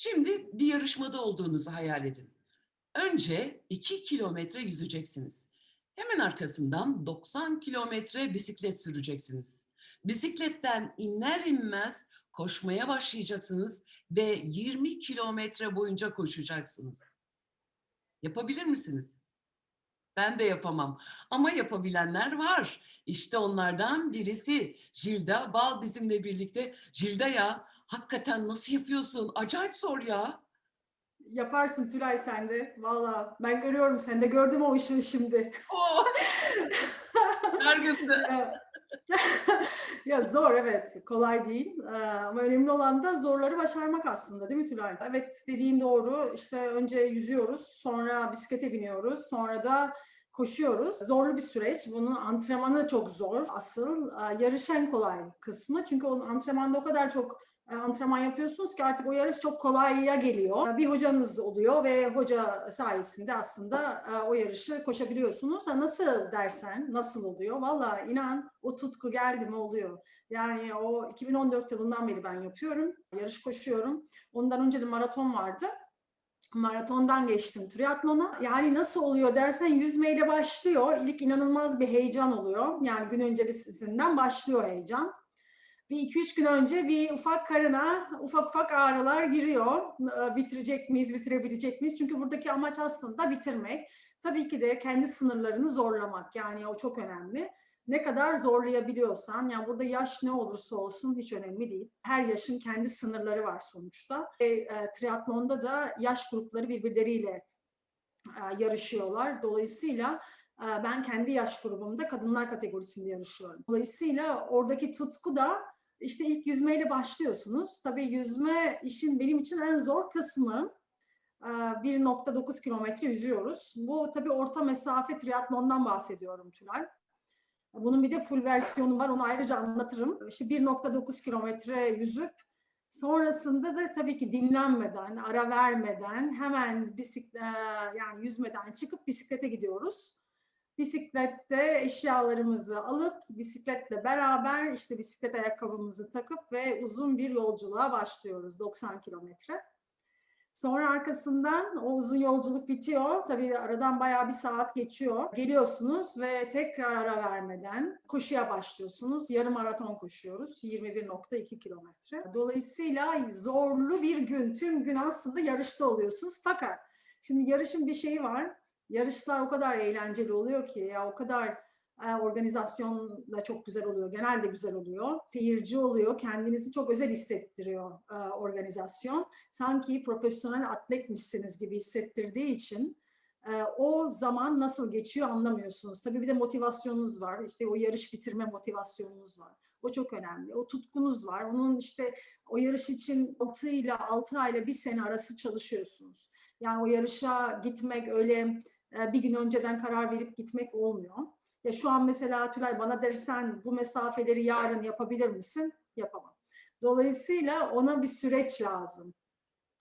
Şimdi bir yarışmada olduğunuzu hayal edin. Önce 2 kilometre yüzeceksiniz. Hemen arkasından 90 kilometre bisiklet süreceksiniz. Bisikletten iner inmez koşmaya başlayacaksınız ve 20 kilometre boyunca koşacaksınız. Yapabilir misiniz? Ben de yapamam ama yapabilenler var. İşte onlardan birisi Jilda Bal bizimle birlikte. Jilda ya hakikaten nasıl yapıyorsun? Acayip zor ya. Yaparsın Tülay sen de. Valla ben görüyorum sen de gördüm o ışığı şimdi. Oh! Gözünü. Ya- zor evet kolay değil Ee, ama önemli olan da zorları başarmak aslında değil mi Tülay? Evet dediğin doğru işte önce yüzüyoruz sonra bisiklete biniyoruz sonra da koşuyoruz. Zorlu bir süreç. Bunun antrenmanı çok zor. Asıl e, yarış en kolay kısmı. Çünkü onun antrenmanda o kadar çok antrenman yapıyorsunuz ki artık o yarış çok kolaya geliyor. Bir hocanız oluyor ve hoca sayesinde aslında e, o yarışı koşabiliyorsunuz. Ha, nasıl dersen nasıl oluyor? Valla inan o tutku geldi mi oluyor. Yani o 2014 yılından beri ben yapıyorum. Yarış koşuyorum. Ondan önce de maraton vardı. Maratondan geçtim triatlona. Yani nasıl oluyor dersen yüzmeyle başlıyor. İlk inanılmaz bir heyecan oluyor. Yani gün öncesinden başlıyor heyecan bir iki üç gün önce bir ufak karına ufak ufak ağrılar giriyor. Bitirecek miyiz, bitirebilecek miyiz? Çünkü buradaki amaç aslında bitirmek. Tabii ki de kendi sınırlarını zorlamak. Yani o çok önemli. Ne kadar zorlayabiliyorsan, yani burada yaş ne olursa olsun hiç önemli değil. Her yaşın kendi sınırları var sonuçta. E, e, triatlonda da yaş grupları birbirleriyle e, yarışıyorlar. Dolayısıyla e, ben kendi yaş grubumda kadınlar kategorisinde yarışıyorum. Dolayısıyla oradaki tutku da işte ilk yüzmeyle başlıyorsunuz. Tabii yüzme işin benim için en zor kısmı. Ee, 1.9 kilometre yüzüyoruz. Bu tabii orta mesafe triatlondan bahsediyorum Tülay. Bunun bir de full versiyonu var. Onu ayrıca anlatırım. İşte 1.9 kilometre yüzüp sonrasında da tabii ki dinlenmeden, ara vermeden hemen bisiklet yani yüzmeden çıkıp bisiklete gidiyoruz. Bisiklette eşyalarımızı alıp bisikletle beraber işte bisiklet ayakkabımızı takıp ve uzun bir yolculuğa başlıyoruz 90 kilometre. Sonra arkasından o uzun yolculuk bitiyor. Tabii aradan bayağı bir saat geçiyor. Geliyorsunuz ve tekrar ara vermeden koşuya başlıyorsunuz. Yarım maraton koşuyoruz. 21.2 kilometre. Dolayısıyla zorlu bir gün. Tüm gün aslında yarışta oluyorsunuz. Fakat şimdi yarışın bir şeyi var yarışlar o kadar eğlenceli oluyor ki ya o kadar e, organizasyon da çok güzel oluyor. Genelde güzel oluyor. Seyirci oluyor. Kendinizi çok özel hissettiriyor e, organizasyon. Sanki profesyonel atletmişsiniz gibi hissettirdiği için e, o zaman nasıl geçiyor anlamıyorsunuz. Tabii bir de motivasyonunuz var. İşte o yarış bitirme motivasyonunuz var. O çok önemli. O tutkunuz var. Onun işte o yarış için 6 ile 6 ayla bir sene arası çalışıyorsunuz. Yani o yarışa gitmek öyle bir gün önceden karar verip gitmek olmuyor. Ya şu an mesela Tülay bana dersen bu mesafeleri yarın yapabilir misin? Yapamam. Dolayısıyla ona bir süreç lazım.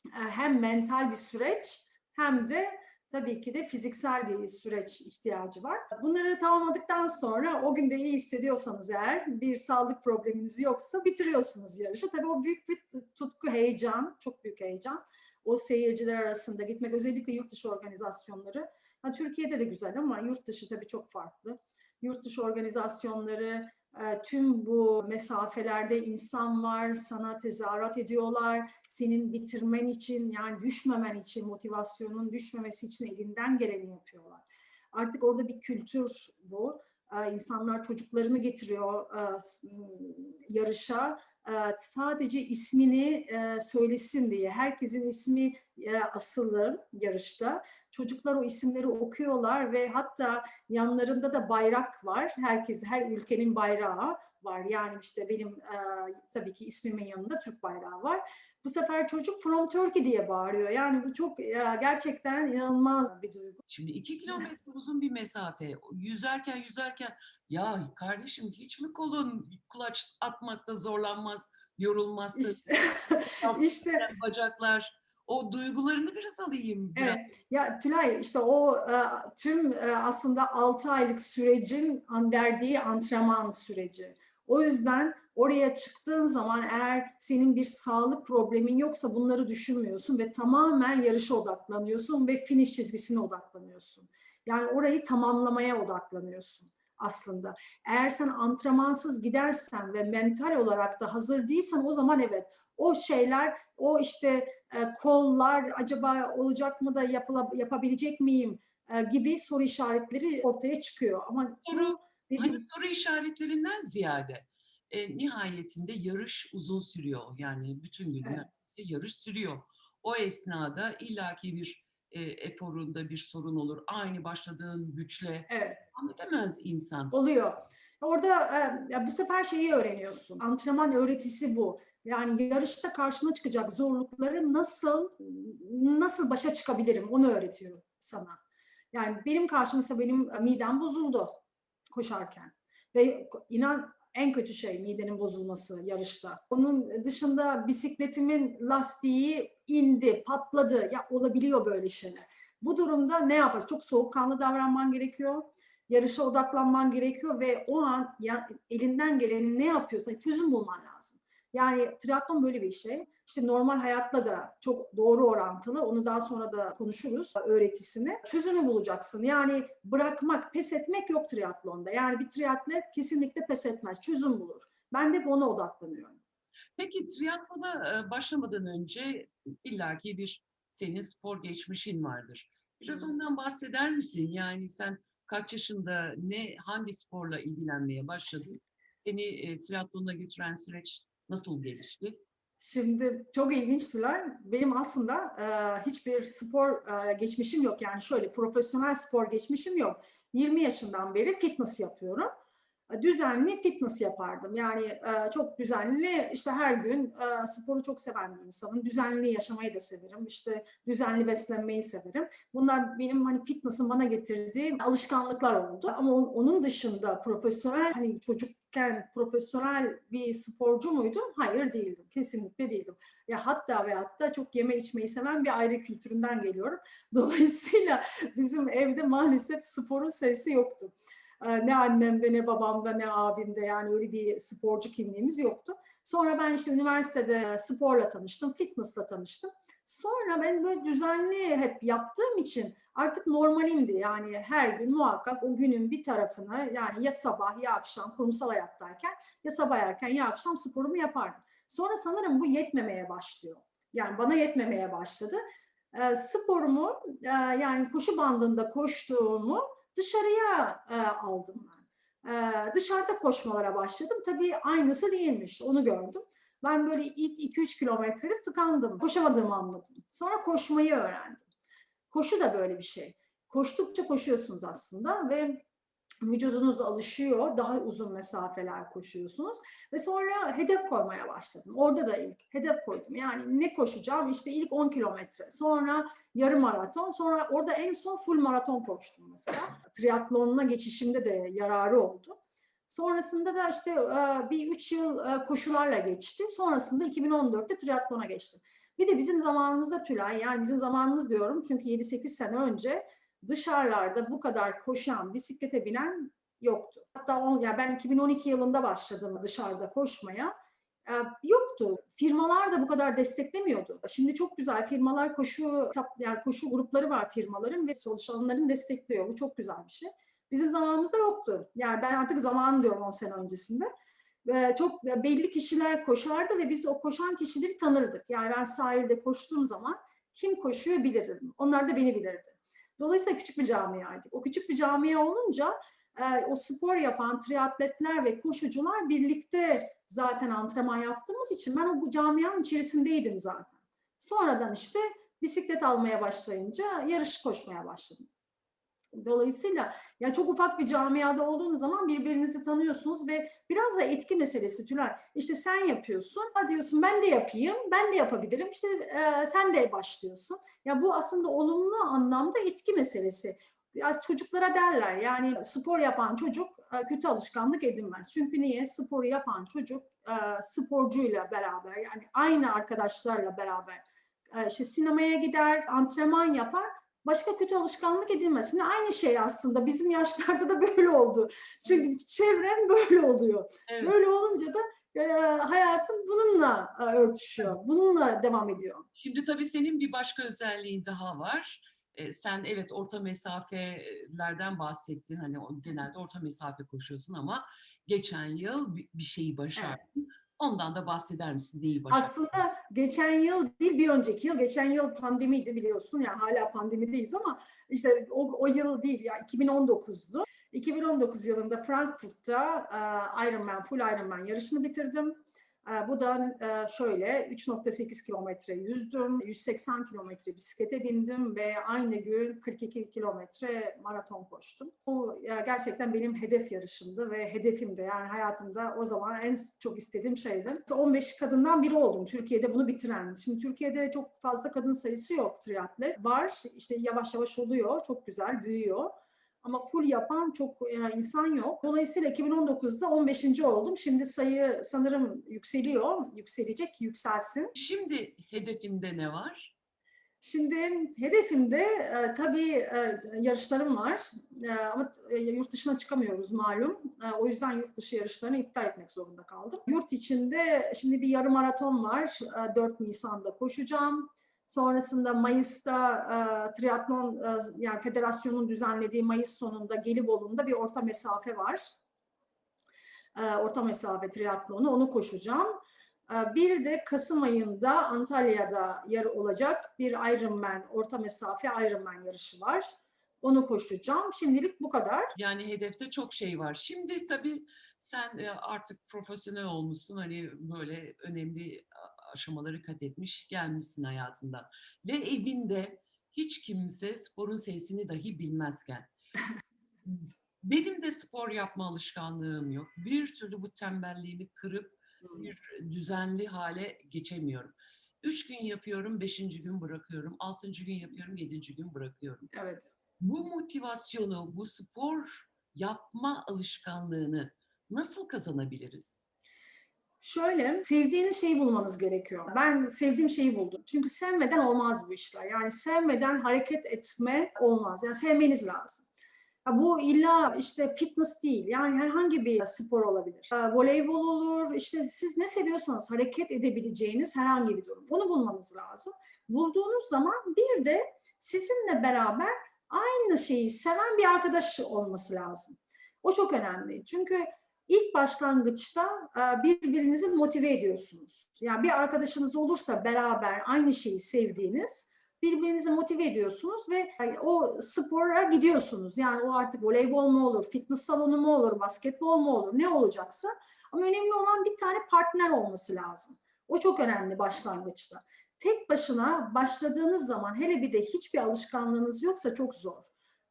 E, hem mental bir süreç hem de tabii ki de fiziksel bir süreç ihtiyacı var. Bunları tamamladıktan sonra o günde iyi hissediyorsanız eğer bir sağlık probleminiz yoksa bitiriyorsunuz yarışı. Tabii o büyük bir tutku, heyecan, çok büyük heyecan. O seyirciler arasında gitmek özellikle yurt dışı organizasyonları Ha, Türkiye'de de güzel ama yurt dışı tabii çok farklı. Yurt dışı organizasyonları e, tüm bu mesafelerde insan var, sana tezahürat ediyorlar. Senin bitirmen için yani düşmemen için, motivasyonun düşmemesi için elinden geleni yapıyorlar. Artık orada bir kültür bu. E, insanlar çocuklarını getiriyor e, yarışa sadece ismini söylesin diye. Herkesin ismi asılı yarışta. Çocuklar o isimleri okuyorlar ve hatta yanlarında da bayrak var. Herkes, her ülkenin bayrağı var. Yani işte benim e, tabii ki ismimin yanında Türk bayrağı var. Bu sefer çocuk From Turkey diye bağırıyor. Yani bu çok e, gerçekten inanılmaz bir duygu. Şimdi iki kilometre uzun bir mesafe. Yüzerken yüzerken ya kardeşim hiç mi kolun kulaç atmakta zorlanmaz, yorulmazsın? İşte, işte bacaklar o duygularını biraz alayım. Biraz. Evet. Ya Tülay işte o e, tüm e, aslında 6 aylık sürecin verdiği antrenman süreci. O yüzden Oraya çıktığın zaman eğer senin bir sağlık problemin yoksa bunları düşünmüyorsun ve tamamen yarışa odaklanıyorsun ve finish çizgisine odaklanıyorsun. Yani orayı tamamlamaya odaklanıyorsun aslında. Eğer sen antrenmansız gidersen ve mental olarak da hazır değilsen o zaman evet o şeyler, o işte e, kollar acaba olacak mı da yapıla, yapabilecek miyim e, gibi soru işaretleri ortaya çıkıyor. Ama Soru, dediğim Hani soru işaretlerinden ziyade e, nihayetinde yarış uzun sürüyor. Yani bütün gün Evet. yarış sürüyor. O esnada illaki bir e, eforunda bir sorun olur. Aynı başladığın güçle evet. edemez insan. Oluyor. Orada e, bu sefer şeyi öğreniyorsun. Antrenman öğretisi bu. Yani yarışta karşına çıkacak zorlukları nasıl nasıl başa çıkabilirim onu öğretiyor sana. Yani benim karşıma mesela benim midem bozuldu koşarken. Ve inan en kötü şey midenin bozulması yarışta. Onun dışında bisikletimin lastiği indi, patladı. Ya olabiliyor böyle şeyler. Bu durumda ne yapacağız? Çok soğukkanlı davranman gerekiyor yarışa odaklanman gerekiyor ve o an ya, elinden geleni ne yapıyorsa çözüm bulman lazım. Yani triatlon böyle bir şey. İşte normal hayatla da çok doğru orantılı. Onu daha sonra da konuşuruz öğretisini. Çözümü bulacaksın. Yani bırakmak, pes etmek yok triatlonda. Yani bir triatlet kesinlikle pes etmez. Çözüm bulur. Ben de ona odaklanıyorum. Peki triatlona e, başlamadan önce illaki bir senin spor geçmişin vardır. Biraz ondan bahseder misin? Yani sen kaç yaşında ne hangi sporla ilgilenmeye başladın? Seni e, triatlona götüren süreç nasıl gelişti? Şimdi çok ilginçtiler. Benim aslında e, hiçbir spor e, geçmişim yok. Yani şöyle profesyonel spor geçmişim yok. 20 yaşından beri fitness yapıyorum. E, Düzenli fitness yapardım. Yani e, çok düzenli işte her gün e, sporu çok seven bir insanım. Düzenli yaşamayı da severim. İşte düzenli beslenmeyi severim. Bunlar benim hani fitness'ın bana getirdiği alışkanlıklar oldu. Ama on- onun dışında profesyonel hani çocukken profesyonel bir sporcu muydum? Hayır değildim. Kesinlikle değildim. Ya hatta ve hatta çok yeme içmeyi seven bir aile kültüründen geliyorum. Dolayısıyla bizim evde maalesef sporun sesi yoktu. Ee, Ne annemde ne babamda ne abimde yani öyle bir sporcu kimliğimiz yoktu. Sonra ben işte üniversitede sporla tanıştım, fitnessla tanıştım. Sonra ben böyle düzenli hep yaptığım için artık normalimdi. Yani her gün muhakkak o günün bir tarafını yani ya sabah ya akşam kurumsal hayattayken ya sabah erken ya akşam sporumu yapardım. Sonra sanırım bu yetmemeye başlıyor. Yani bana yetmemeye başladı. Ee, sporumu e, yani koşu bandında koştuğumu dışarıya e, aldım ben. E, dışarıda koşmalara başladım. Tabii aynısı değilmiş. Onu gördüm. Ben böyle ilk 2-3 kilometrede tıkandım. Koşamadığımı anladım. Sonra koşmayı öğrendim. Koşu da böyle bir şey. Koştukça koşuyorsunuz aslında ve vücudunuz alışıyor. Daha uzun mesafeler koşuyorsunuz. Ve sonra hedef koymaya başladım. Orada da ilk hedef koydum. Yani ne koşacağım? İşte ilk 10 kilometre. Sonra yarım maraton. Sonra orada en son full maraton koştum mesela. Triatlonuna geçişimde de yararı oldu. Sonrasında da işte bir üç yıl koşularla geçti. Sonrasında 2014'te triatlona geçtim. Bir de bizim zamanımızda Tülay, yani bizim zamanımız diyorum çünkü 7-8 sene önce dışarılarda bu kadar koşan, bisiklete binen yoktu. Hatta on, ya ben 2012 yılında başladım dışarıda koşmaya. Ee, yoktu. Firmalar da bu kadar desteklemiyordu. Şimdi çok güzel firmalar koşu yani koşu grupları var firmaların ve çalışanların destekliyor. Bu çok güzel bir şey. Bizim zamanımızda yoktu. Yani ben artık zaman diyorum 10 sene öncesinde. Çok belli kişiler koşardı ve biz o koşan kişileri tanırdık. Yani ben sahilde koştuğum zaman kim koşuyor bilirdim. Onlar da beni bilirdi. Dolayısıyla küçük bir camiaydık. O küçük bir camia olunca o spor yapan triatletler ve koşucular birlikte zaten antrenman yaptığımız için ben o camianın içerisindeydim zaten. Sonradan işte bisiklet almaya başlayınca yarış koşmaya başladım. Dolayısıyla ya çok ufak bir camiada olduğunuz zaman birbirinizi tanıyorsunuz ve biraz da etki meselesi Tülay. İşte sen yapıyorsun, ha diyorsun ben de yapayım, ben de yapabilirim. İşte e, sen de başlıyorsun. Ya bu aslında olumlu anlamda etki meselesi. Biraz çocuklara derler yani spor yapan çocuk e, kötü alışkanlık edinmez. Çünkü niye? Sporu yapan çocuk e, sporcuyla beraber yani aynı arkadaşlarla beraber e, işte sinemaya gider, antrenman yapar başka kötü alışkanlık edinmez. Şimdi aynı şey aslında bizim yaşlarda da böyle oldu. Çünkü çevren böyle oluyor. Evet. Böyle olunca da e, hayatım bununla e, örtüşüyor. Bununla devam ediyor. Şimdi tabii senin bir başka özelliğin daha var. Ee, sen evet orta mesafelerden bahsettin. Hani genelde orta mesafe koşuyorsun ama geçen yıl bi- bir şeyi başardın. Ondan da bahseder misin? Neyi başardın? Aslında geçen yıl değil bir önceki yıl, geçen yıl pandemiydi biliyorsun yani hala pandemideyiz ama işte o, o yıl değil ya 2019'du. 2019 yılında Frankfurt'ta Ironman, full Ironman yarışını bitirdim. E, bu da e, şöyle 3.8 kilometre yüzdüm, 180 kilometre bisiklete bindim ve aynı gün 42 kilometre maraton koştum. Bu e, gerçekten benim hedef yarışımdı ve hedefimdi. Yani hayatımda o zaman en çok istediğim şeydi. 15 kadından biri oldum Türkiye'de bunu bitiren. Şimdi Türkiye'de çok fazla kadın sayısı yok triatlet. Var işte yavaş yavaş oluyor. Çok güzel büyüyor. Ama full yapan çok e, insan yok. Dolayısıyla 2019'da 15. oldum. Şimdi sayı sanırım yükseliyor. Yükselecek, yükselsin. Şimdi hedefinde ne var? Şimdi hedefimde e, tabii e, yarışlarım var E, ama e, yurt dışına çıkamıyoruz malum. E, o yüzden yurt dışı yarışlarını iptal etmek zorunda kaldım. Yurt içinde şimdi bir yarım maraton var. E, 4 Nisan'da koşacağım. Sonrasında Mayıs'ta e, triatlon e, yani federasyonun düzenlediği Mayıs sonunda Gelibolu'nda bir orta mesafe var. E, orta mesafe triatlonu onu koşacağım. Ee, Bir de Kasım ayında Antalya'da yarı olacak bir Ironman, orta mesafe Ironman yarışı var. Onu koşacağım. Şimdilik bu kadar. Yani hedefte çok şey var. Şimdi tabii sen e, artık profesyonel olmuşsun. Hani böyle önemli aşamaları kat etmiş gelmişsin hayatında. Ve evinde hiç kimse sporun sesini dahi bilmezken. Benim de spor yapma alışkanlığım yok. Bir türlü bu tembelliğimi kırıp bir düzenli hale geçemiyorum. Üç gün yapıyorum, beşinci gün bırakıyorum. Altıncı gün yapıyorum, yedinci gün bırakıyorum. Evet. Bu motivasyonu, bu spor yapma alışkanlığını nasıl kazanabiliriz? Şöyle, sevdiğiniz şeyi bulmanız gerekiyor. Ben sevdiğim şeyi buldum. Çünkü sevmeden olmaz bu işler. Yani sevmeden hareket etme olmaz. Yani sevmeniz lazım. Bu illa işte fitness değil. Yani herhangi bir spor olabilir. Voleybol olur. İşte siz ne seviyorsanız hareket edebileceğiniz herhangi bir durum. Onu bulmanız lazım. Bulduğunuz zaman bir de sizinle beraber aynı şeyi seven bir arkadaş olması lazım. O çok önemli. Çünkü ilk başlangıçta e, birbirinizi motive ediyorsunuz. Yani bir arkadaşınız olursa beraber aynı şeyi sevdiğiniz birbirinizi motive ediyorsunuz ve e, o spora gidiyorsunuz. Yani o artık voleybol mu olur, fitness salonu mu olur, basketbol mu olur, ne olacaksa. Ama önemli olan bir tane partner olması lazım. O çok önemli başlangıçta. Tek başına başladığınız zaman hele bir de hiçbir alışkanlığınız yoksa çok zor.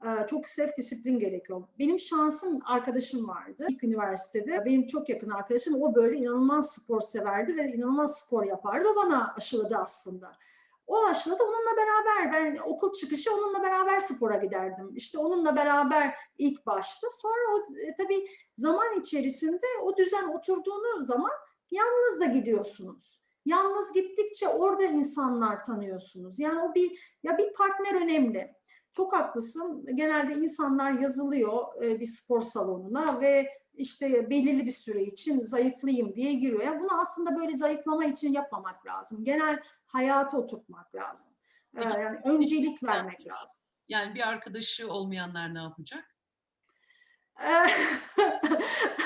Ee, Çok self disiplin gerekiyor. Benim şansım arkadaşım vardı ilk üniversitede. Benim çok yakın arkadaşım. O böyle inanılmaz spor severdi ve inanılmaz spor yapardı. O bana aşıladı aslında. O aşıladı onunla beraber ben okul çıkışı onunla beraber spora giderdim. İşte onunla beraber ilk başta sonra o e, tabii zaman içerisinde o düzen oturduğunu zaman yalnız da gidiyorsunuz. Yalnız gittikçe orada insanlar tanıyorsunuz. Yani o bir ya bir partner önemli. Çok haklısın. Genelde insanlar yazılıyor e, bir spor salonuna ve işte belirli bir süre için zayıflayayım diye giriyor. Yani bunu aslında böyle zayıflama için yapmamak lazım. Genel hayata oturtmak lazım. Ee, yani öncelik vermek lazım. Yani bir arkadaşı olmayanlar ne yapacak?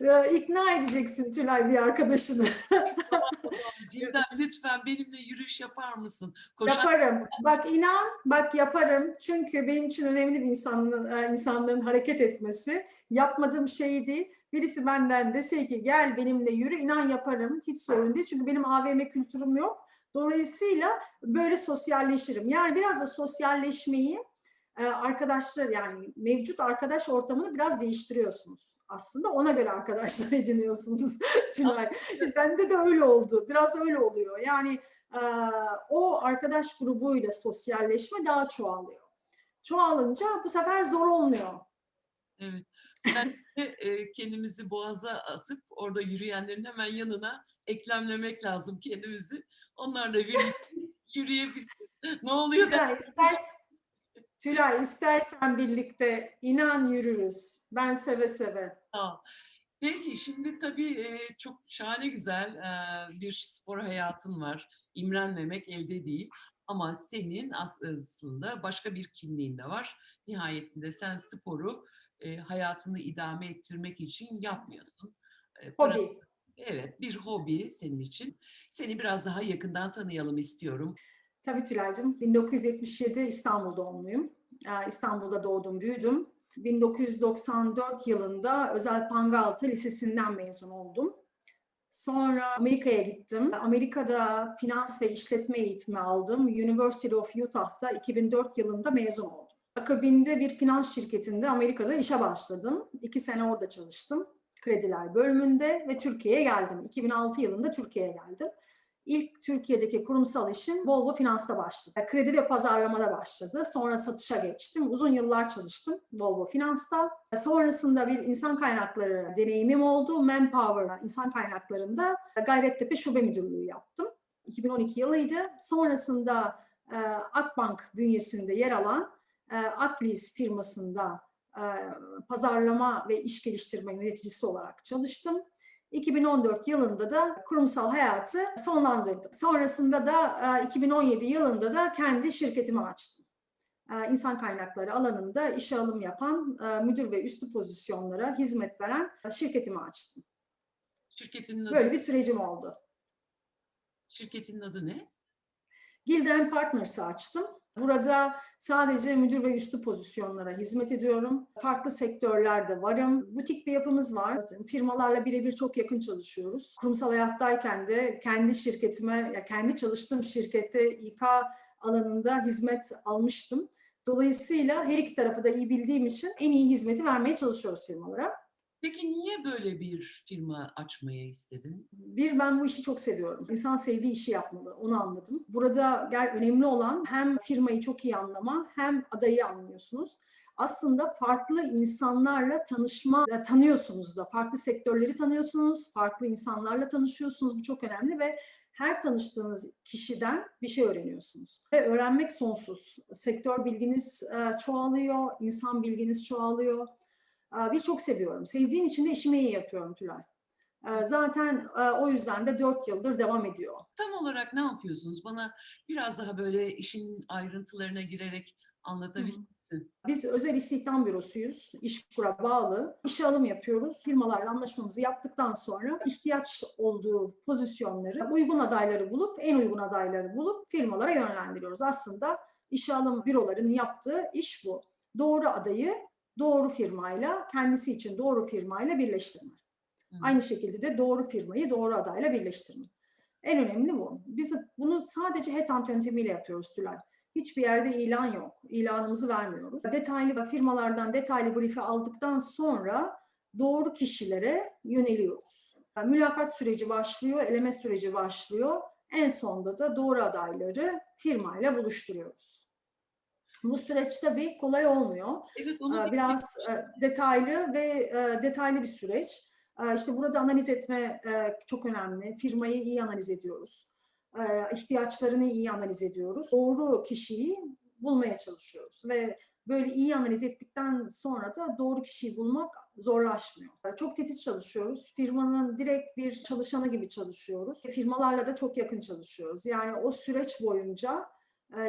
Ee, İkna edeceksin Tülay bir arkadaşını. Birden lütfen benimle yürüyüş yapar mısın? Koşar Yaparım. Bak inan, bak yaparım. Çünkü benim için önemli bir insanın, e, insanların hareket etmesi. Yapmadığım şey değil. Birisi benden dese ki gel benimle yürü, inan yaparım. Hiç sorun değil. Çünkü benim AVM kültürüm yok. Dolayısıyla böyle sosyalleşirim. Yani biraz da sosyalleşmeyi arkadaşlar yani mevcut arkadaş ortamını biraz değiştiriyorsunuz. Aslında ona göre arkadaşlar ediniyorsunuz. Tülay. Bende de öyle oldu. Biraz öyle oluyor. Yani e, o arkadaş grubuyla sosyalleşme daha çoğalıyor. Çoğalınca bu sefer zor olmuyor. Evet. Ben de e, kendimizi boğaza atıp orada yürüyenlerin hemen yanına eklemlemek lazım kendimizi. Onlarla birlikte yürüyebiliriz. Ne oluyor? Tülay, istersen, Tülay istersen birlikte inan yürürüz. Ben seve seve. Ol. Peki şimdi tabii e, çok şahane güzel e, bir spor hayatın var. İmrenmemek elde değil. Ama senin as- aslında başka bir kimliğin de var. Nihayetinde sen sporu e, hayatını idame ettirmek için yapmıyorsun. E, Hobi. Evet, bir hobi senin için. Seni biraz daha yakından tanıyalım istiyorum. Tabii Tülay'cığım. 1977 İstanbul doğumluyum. Ee, İstanbul'da doğdum, büyüdüm. 1994 yılında Özel Pangaltı Lisesi'nden mezun oldum. Sonra Amerika'ya gittim. Amerika'da finans ve işletme eğitimi aldım. University of Utah'ta 2004 yılında mezun oldum. Akabinde bir finans şirketinde Amerika'da işe başladım. İki sene orada çalıştım. Krediler bölümünde ve Türkiye'ye geldim. 2006 yılında Türkiye'ye geldim. İlk Türkiye'deki kurumsal işim Volvo Finans'ta başladı. Kredi ve pazarlamada başladı. Sonra satışa geçtim. Uzun yıllar çalıştım Volvo Finans'ta. Sonrasında bir insan kaynakları deneyimim oldu. Manpower, insan kaynaklarında Gayrettepe Şube Müdürlüğü yaptım. 2012 yılıydı. Sonrasında e, Akbank bünyesinde yer alan e, Aklis firmasında e, pazarlama ve iş geliştirme yöneticisi olarak çalıştım. 2014 yılında da kurumsal hayatı sonlandırdım. Sonrasında da e, 2017 yılında da kendi şirketimi açtım. E, İnsan kaynakları alanında işe alım yapan e, müdür ve üstü pozisyonlara hizmet veren e, şirketimi açtım. Şirketinin adı, Böyle bir sürecim oldu. şirketinin adı ne? Gilden Partners'ı açtım. Burada sadece müdür ve üstü pozisyonlara hizmet ediyorum. Farklı sektörlerde varım. Butik bir yapımız var. Firmalarla birebir çok yakın çalışıyoruz. Kurumsal hayattayken de kendi şirketime, kendi çalıştığım şirkette İK alanında hizmet almıştım. Dolayısıyla her iki tarafı da iyi bildiğim için en iyi hizmeti vermeye çalışıyoruz firmalara. Peki niye böyle bir firma açmayı istedin? Bir, ben bu işi çok seviyorum. İnsan sevdiği işi yapmalı, onu anladım. Burada gel önemli olan hem firmayı çok iyi anlama hem adayı anlıyorsunuz. Aslında farklı insanlarla tanışma, tanıyorsunuz da. Farklı sektörleri tanıyorsunuz, farklı insanlarla tanışıyorsunuz. Bu çok önemli ve her tanıştığınız kişiden bir şey öğreniyorsunuz. Ve öğrenmek sonsuz. Sektör bilginiz e, çoğalıyor, insan bilginiz çoğalıyor. Bir çok seviyorum. Sevdiğim için de işimi iyi yapıyorum Tülay. Zaten o yüzden de 4 yıldır devam ediyor. Tam olarak ne yapıyorsunuz? Bana biraz daha böyle işin ayrıntılarına girerek anlatabilir misin? Biz özel istihdam bürosuyuz. İşkur'a bağlı. İşe alım yapıyoruz. Firmalarla anlaşmamızı yaptıktan sonra ihtiyaç olduğu pozisyonları, uygun adayları bulup, en uygun adayları bulup firmalara yönlendiriyoruz. Aslında işe alım bürolarının yaptığı iş bu. Doğru adayı doğru firmayla, kendisi için doğru firmayla birleştirme. Hı. Aynı şekilde de doğru firmayı doğru adayla birleştirme. En önemli bu. Biz bunu sadece headhunt yöntemiyle yapıyoruz Tülay. Hiçbir yerde ilan yok. İlanımızı vermiyoruz. Detaylı firmalardan detaylı brief'i aldıktan sonra doğru kişilere yöneliyoruz. Yani mülakat süreci başlıyor, eleme süreci başlıyor. En sonda da doğru adayları firmayla buluşturuyoruz. Bu süreç tabii kolay olmuyor. Evet, Ee, bir- Biraz e, detaylı ve e, detaylı bir süreç. Ee, İşte burada analiz etme e, çok önemli. Firmayı iyi analiz ediyoruz. Ee, ihtiyaçlarını iyi analiz ediyoruz. Doğru kişiyi bulmaya çalışıyoruz ve böyle iyi analiz ettikten sonra da doğru kişiyi bulmak zorlaşmıyor. Çok titiz çalışıyoruz. Firmanın direkt bir çalışanı gibi çalışıyoruz. Firmalarla da çok yakın çalışıyoruz. Yani o süreç boyunca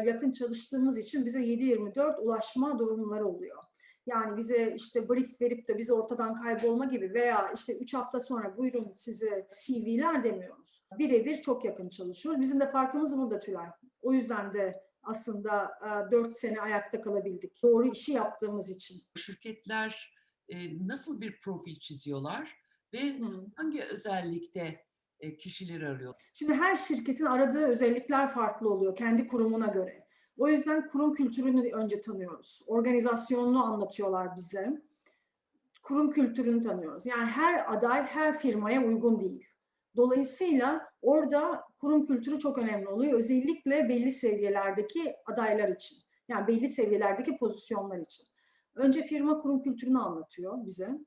yakın çalıştığımız için bize 7-24 ulaşma durumları oluyor. Yani bize işte brief verip de bize ortadan kaybolma gibi veya işte 3 hafta sonra buyurun size CV'ler demiyoruz. Birebir çok yakın çalışıyoruz. Bizim de farkımız burada Tülay. O yüzden de aslında 4 sene ayakta kalabildik. Doğru işi yaptığımız için. şirketler e, nasıl bir profil çiziyorlar ve Hı. hangi özellikte e, kişileri arıyor? Şimdi her şirketin aradığı özellikler farklı oluyor kendi kurumuna göre. O yüzden kurum kültürünü önce tanıyoruz. Organizasyonunu anlatıyorlar bize. Kurum kültürünü tanıyoruz. Yani her aday her firmaya uygun değil. Dolayısıyla orada kurum kültürü çok önemli oluyor. Özellikle belli seviyelerdeki adaylar için. Yani belli seviyelerdeki pozisyonlar için. Önce firma kurum kültürünü anlatıyor bize.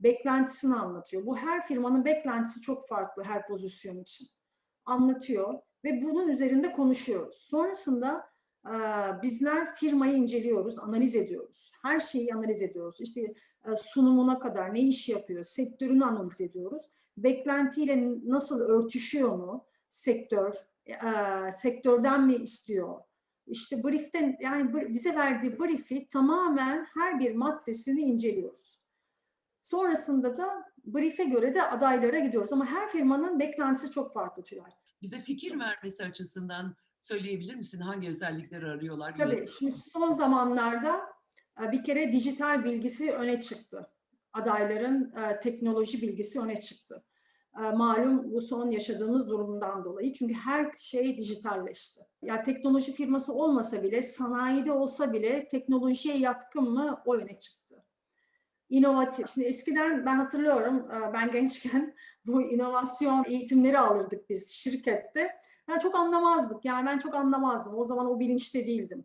Beklentisini anlatıyor. Bu her firmanın beklentisi çok farklı her pozisyon için. Anlatıyor ve bunun üzerinde konuşuyoruz. Sonrasında Ee, bizler firmayı inceliyoruz, analiz ediyoruz. Her şeyi analiz ediyoruz. İşte e, sunumuna kadar ne iş yapıyor, sektörünü analiz ediyoruz. Beklentiyle nasıl örtüşüyor mu sektör, e, sektörden mi istiyor? İşte brieften yani bize verdiği brief'i tamamen her bir maddesini inceliyoruz. Sonrasında da brief'e göre de adaylara gidiyoruz. Ama her firmanın beklentisi çok farklı Tülay. Bize fikir vermesi açısından söyleyebilir misin? Hangi özellikleri arıyorlar? Tabii şimdi son zamanlarda e, bir kere dijital bilgisi öne çıktı. Adayların e, teknoloji bilgisi öne çıktı. E, Malum bu son yaşadığımız durumdan dolayı. Çünkü her şey dijitalleşti. Ya teknoloji firması olmasa bile, sanayide olsa bile teknolojiye yatkın mı o öne çıktı. İnovatif. Şimdi eskiden ben hatırlıyorum, e, ben gençken bu inovasyon eğitimleri alırdık biz şirkette. Ben çok anlamazdık. Yani ben çok anlamazdım. O zaman o bilinçte değildim.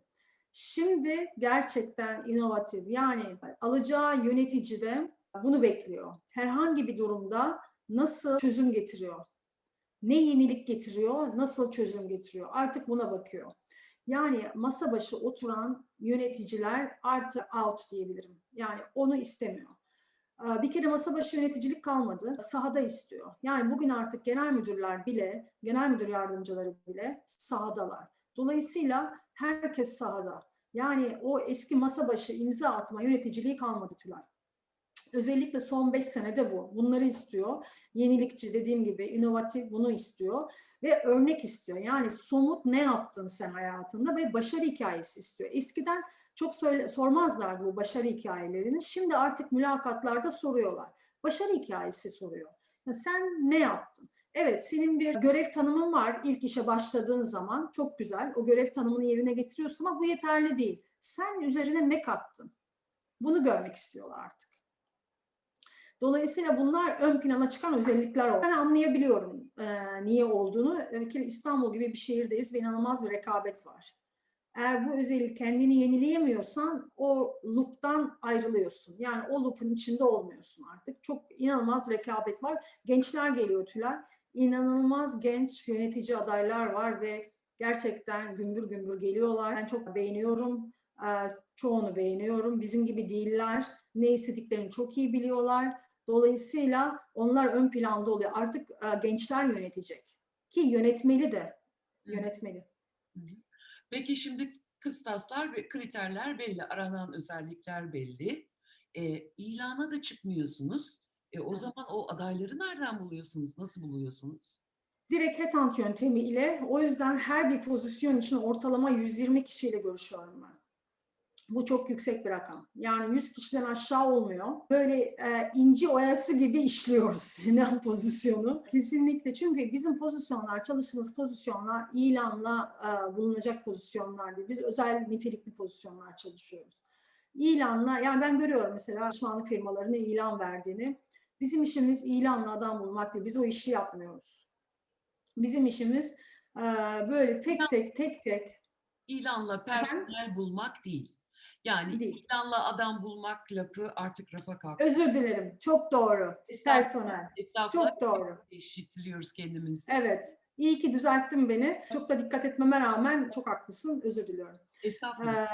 Şimdi gerçekten inovatif. Yani alacağı yönetici de bunu bekliyor. Herhangi bir durumda nasıl çözüm getiriyor? Ne yenilik getiriyor? Nasıl çözüm getiriyor? Artık buna bakıyor. Yani masa başı oturan yöneticiler artı out diyebilirim. Yani onu istemiyor. Ee, Bir kere masa başı yöneticilik kalmadı. Sahada istiyor. Yani bugün artık genel müdürler bile, genel müdür yardımcıları bile sahadalar. Dolayısıyla herkes sahada. Yani o eski masa başı imza atma yöneticiliği kalmadı Tülay. Özellikle son 5 senede bu. Bunları istiyor. Yenilikçi dediğim gibi inovatif bunu istiyor ve örnek istiyor. Yani somut ne yaptın sen hayatında ve başarı hikayesi istiyor. Eskiden çok söyle, sormazlardı bu başarı hikayelerini. Şimdi artık mülakatlarda soruyorlar. Başarı hikayesi soruyor. Ya sen ne yaptın? Evet senin bir görev tanımın var ilk işe başladığın zaman. Çok güzel. O görev tanımını yerine getiriyorsun ama bu yeterli değil. Sen üzerine ne kattın? Bunu görmek istiyorlar artık. Dolayısıyla bunlar ön plana çıkan özellikler oldu. Ben anlayabiliyorum e, niye olduğunu. Kere İstanbul gibi bir şehirdeyiz ve inanılmaz bir rekabet var. Eğer bu özellik kendini yenileyemiyorsan o loop'tan ayrılıyorsun. Yani o loop'un içinde olmuyorsun artık. Çok inanılmaz rekabet var. Gençler geliyor Tülay. İnanılmaz genç yönetici adaylar var ve gerçekten gümbür gümbür geliyorlar. Ben çok beğeniyorum. Ee, Çoğunu beğeniyorum. Bizim gibi değiller. Ne istediklerini çok iyi biliyorlar. Dolayısıyla onlar ön planda oluyor. Artık e, gençler yönetecek. Ki yönetmeli de. Yönetmeli. Peki şimdi kıstaslar ve kriterler belli, aranan özellikler belli. E, ilana da çıkmıyorsunuz. E, o Evet. zaman o adayları nereden buluyorsunuz? Nasıl buluyorsunuz? Direkt headhunt yöntemi ile o yüzden her bir pozisyon için ortalama 120 kişiyle görüşüyorum ben. Bu çok yüksek bir rakam. Yani 100 kişiden aşağı olmuyor. Böyle e, inci oyası gibi işliyoruz Sinan pozisyonu. Kesinlikle çünkü bizim pozisyonlar, çalıştığımız pozisyonlar ilanla e, bulunacak pozisyonlar değil. Biz özel nitelikli pozisyonlar çalışıyoruz. İlanla, yani ben görüyorum mesela danışmanlık firmalarının ilan verdiğini. Bizim işimiz ilanla adam bulmak değil. Biz o işi yapmıyoruz. Bizim işimiz e, böyle tek tek tek tek İlanla personel bulmak değil. Yani Değil. ilanla adam bulmak lafı artık rafa kalktı. özür dilerim. Çok doğru. Personel. Çok doğru. Eşitliyoruz kendimizi. Evet. İyi ki düzelttin beni. Çok da dikkat etmeme rağmen çok haklısın. Özür diliyorum. Ee,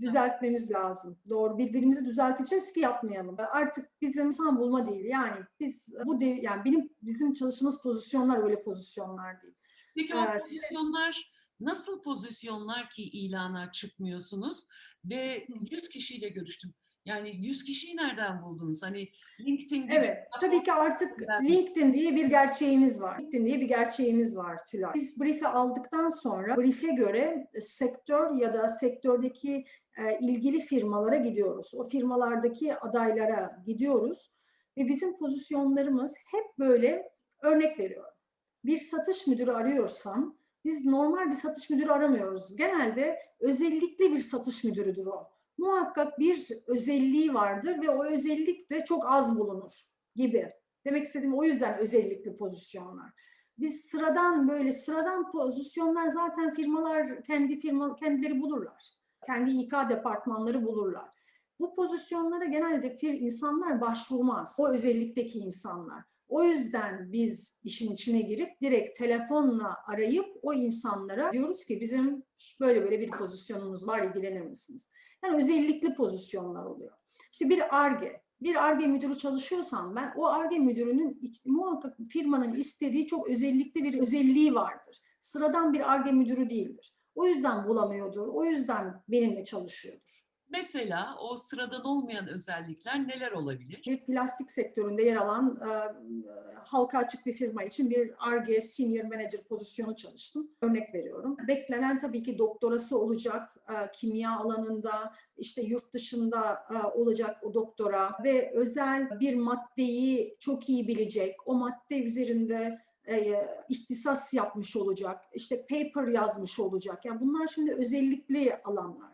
düzeltmemiz lazım. Doğru. Birbirimizi düzelteceğiz ki yapmayalım. Artık bizim insan bulma değil. Yani biz bu dev, yani benim bizim çalıştığımız pozisyonlar öyle pozisyonlar değil. Peki o Ee, pozisyonlar nasıl pozisyonlar ki ilana çıkmıyorsunuz ve Hı. 100 kişiyle görüştüm. Yani 100 kişiyi nereden buldunuz? Hani LinkedIn gibi Evet, tabii ki artık. LinkedIn diye bir gerçeğimiz var. LinkedIn diye bir gerçeğimiz var Tülay. Biz brief'i aldıktan sonra brief'e göre sektör ya da sektördeki e, ilgili firmalara gidiyoruz. O firmalardaki adaylara gidiyoruz ve bizim pozisyonlarımız hep böyle örnek veriyorum. Bir satış müdürü arıyorsam biz normal bir satış müdürü aramıyoruz. Genelde özellikle bir satış müdürüdür o muhakkak bir özelliği vardır ve o özellik de çok az bulunur gibi. Demek istediğim o yüzden özellikli pozisyonlar. Biz sıradan böyle sıradan pozisyonlar zaten firmalar kendi firma kendileri bulurlar. Kendi İK departmanları bulurlar. Bu pozisyonlara genelde fir insanlar başvurmaz. O özellikteki insanlar. O yüzden biz işin içine girip direkt telefonla arayıp o insanlara diyoruz ki bizim böyle böyle bir pozisyonumuz var ilgilenir misiniz? Yani özellikli pozisyonlar oluyor. İşte bir ARGE, bir ARGE müdürü çalışıyorsam ben o ARGE müdürünün muhakkak firmanın istediği çok özellikli bir özelliği vardır. Sıradan bir ARGE müdürü değildir. O yüzden bulamıyordur, o yüzden benimle çalışıyordur. Mesela o sıradan olmayan özellikler neler olabilir? bir plastik sektöründe yer alan e, e, halka açık bir firma için bir R&D Senior Manager pozisyonu çalıştım. Örnek veriyorum. Beklenen tabii ki doktorası olacak e, kimya alanında, işte yurt dışında e, olacak o doktora ve özel bir maddeyi çok iyi bilecek, o madde üzerinde e, ihtisas yapmış olacak, işte paper yazmış olacak. Yani bunlar şimdi özellikli alanlar.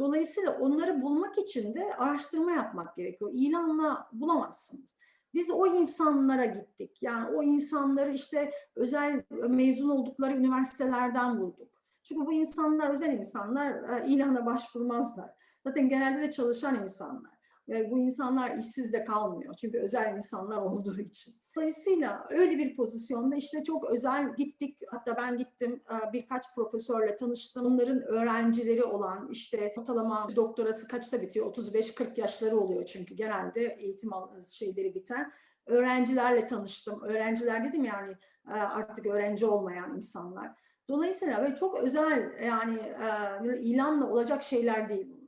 Dolayısıyla onları bulmak için de araştırma yapmak gerekiyor. İlanla bulamazsınız. Biz o insanlara gittik. Yani o insanları işte özel mezun oldukları üniversitelerden bulduk. Çünkü bu insanlar özel insanlar e, ilana başvurmazlar. Zaten genelde de çalışan insanlar. Ve bu insanlar işsiz de kalmıyor. Çünkü özel insanlar olduğu için. Dolayısıyla öyle bir pozisyonda işte çok özel gittik. Hatta ben gittim e, birkaç profesörle tanıştım. Onların öğrencileri olan işte ortalama doktorası kaçta bitiyor? 35-40 yaşları oluyor çünkü genelde eğitim şeyleri biten. Öğrencilerle tanıştım. Öğrenciler dedim yani e, artık öğrenci olmayan insanlar. Dolayısıyla böyle çok özel yani e, ilanla olacak şeyler değil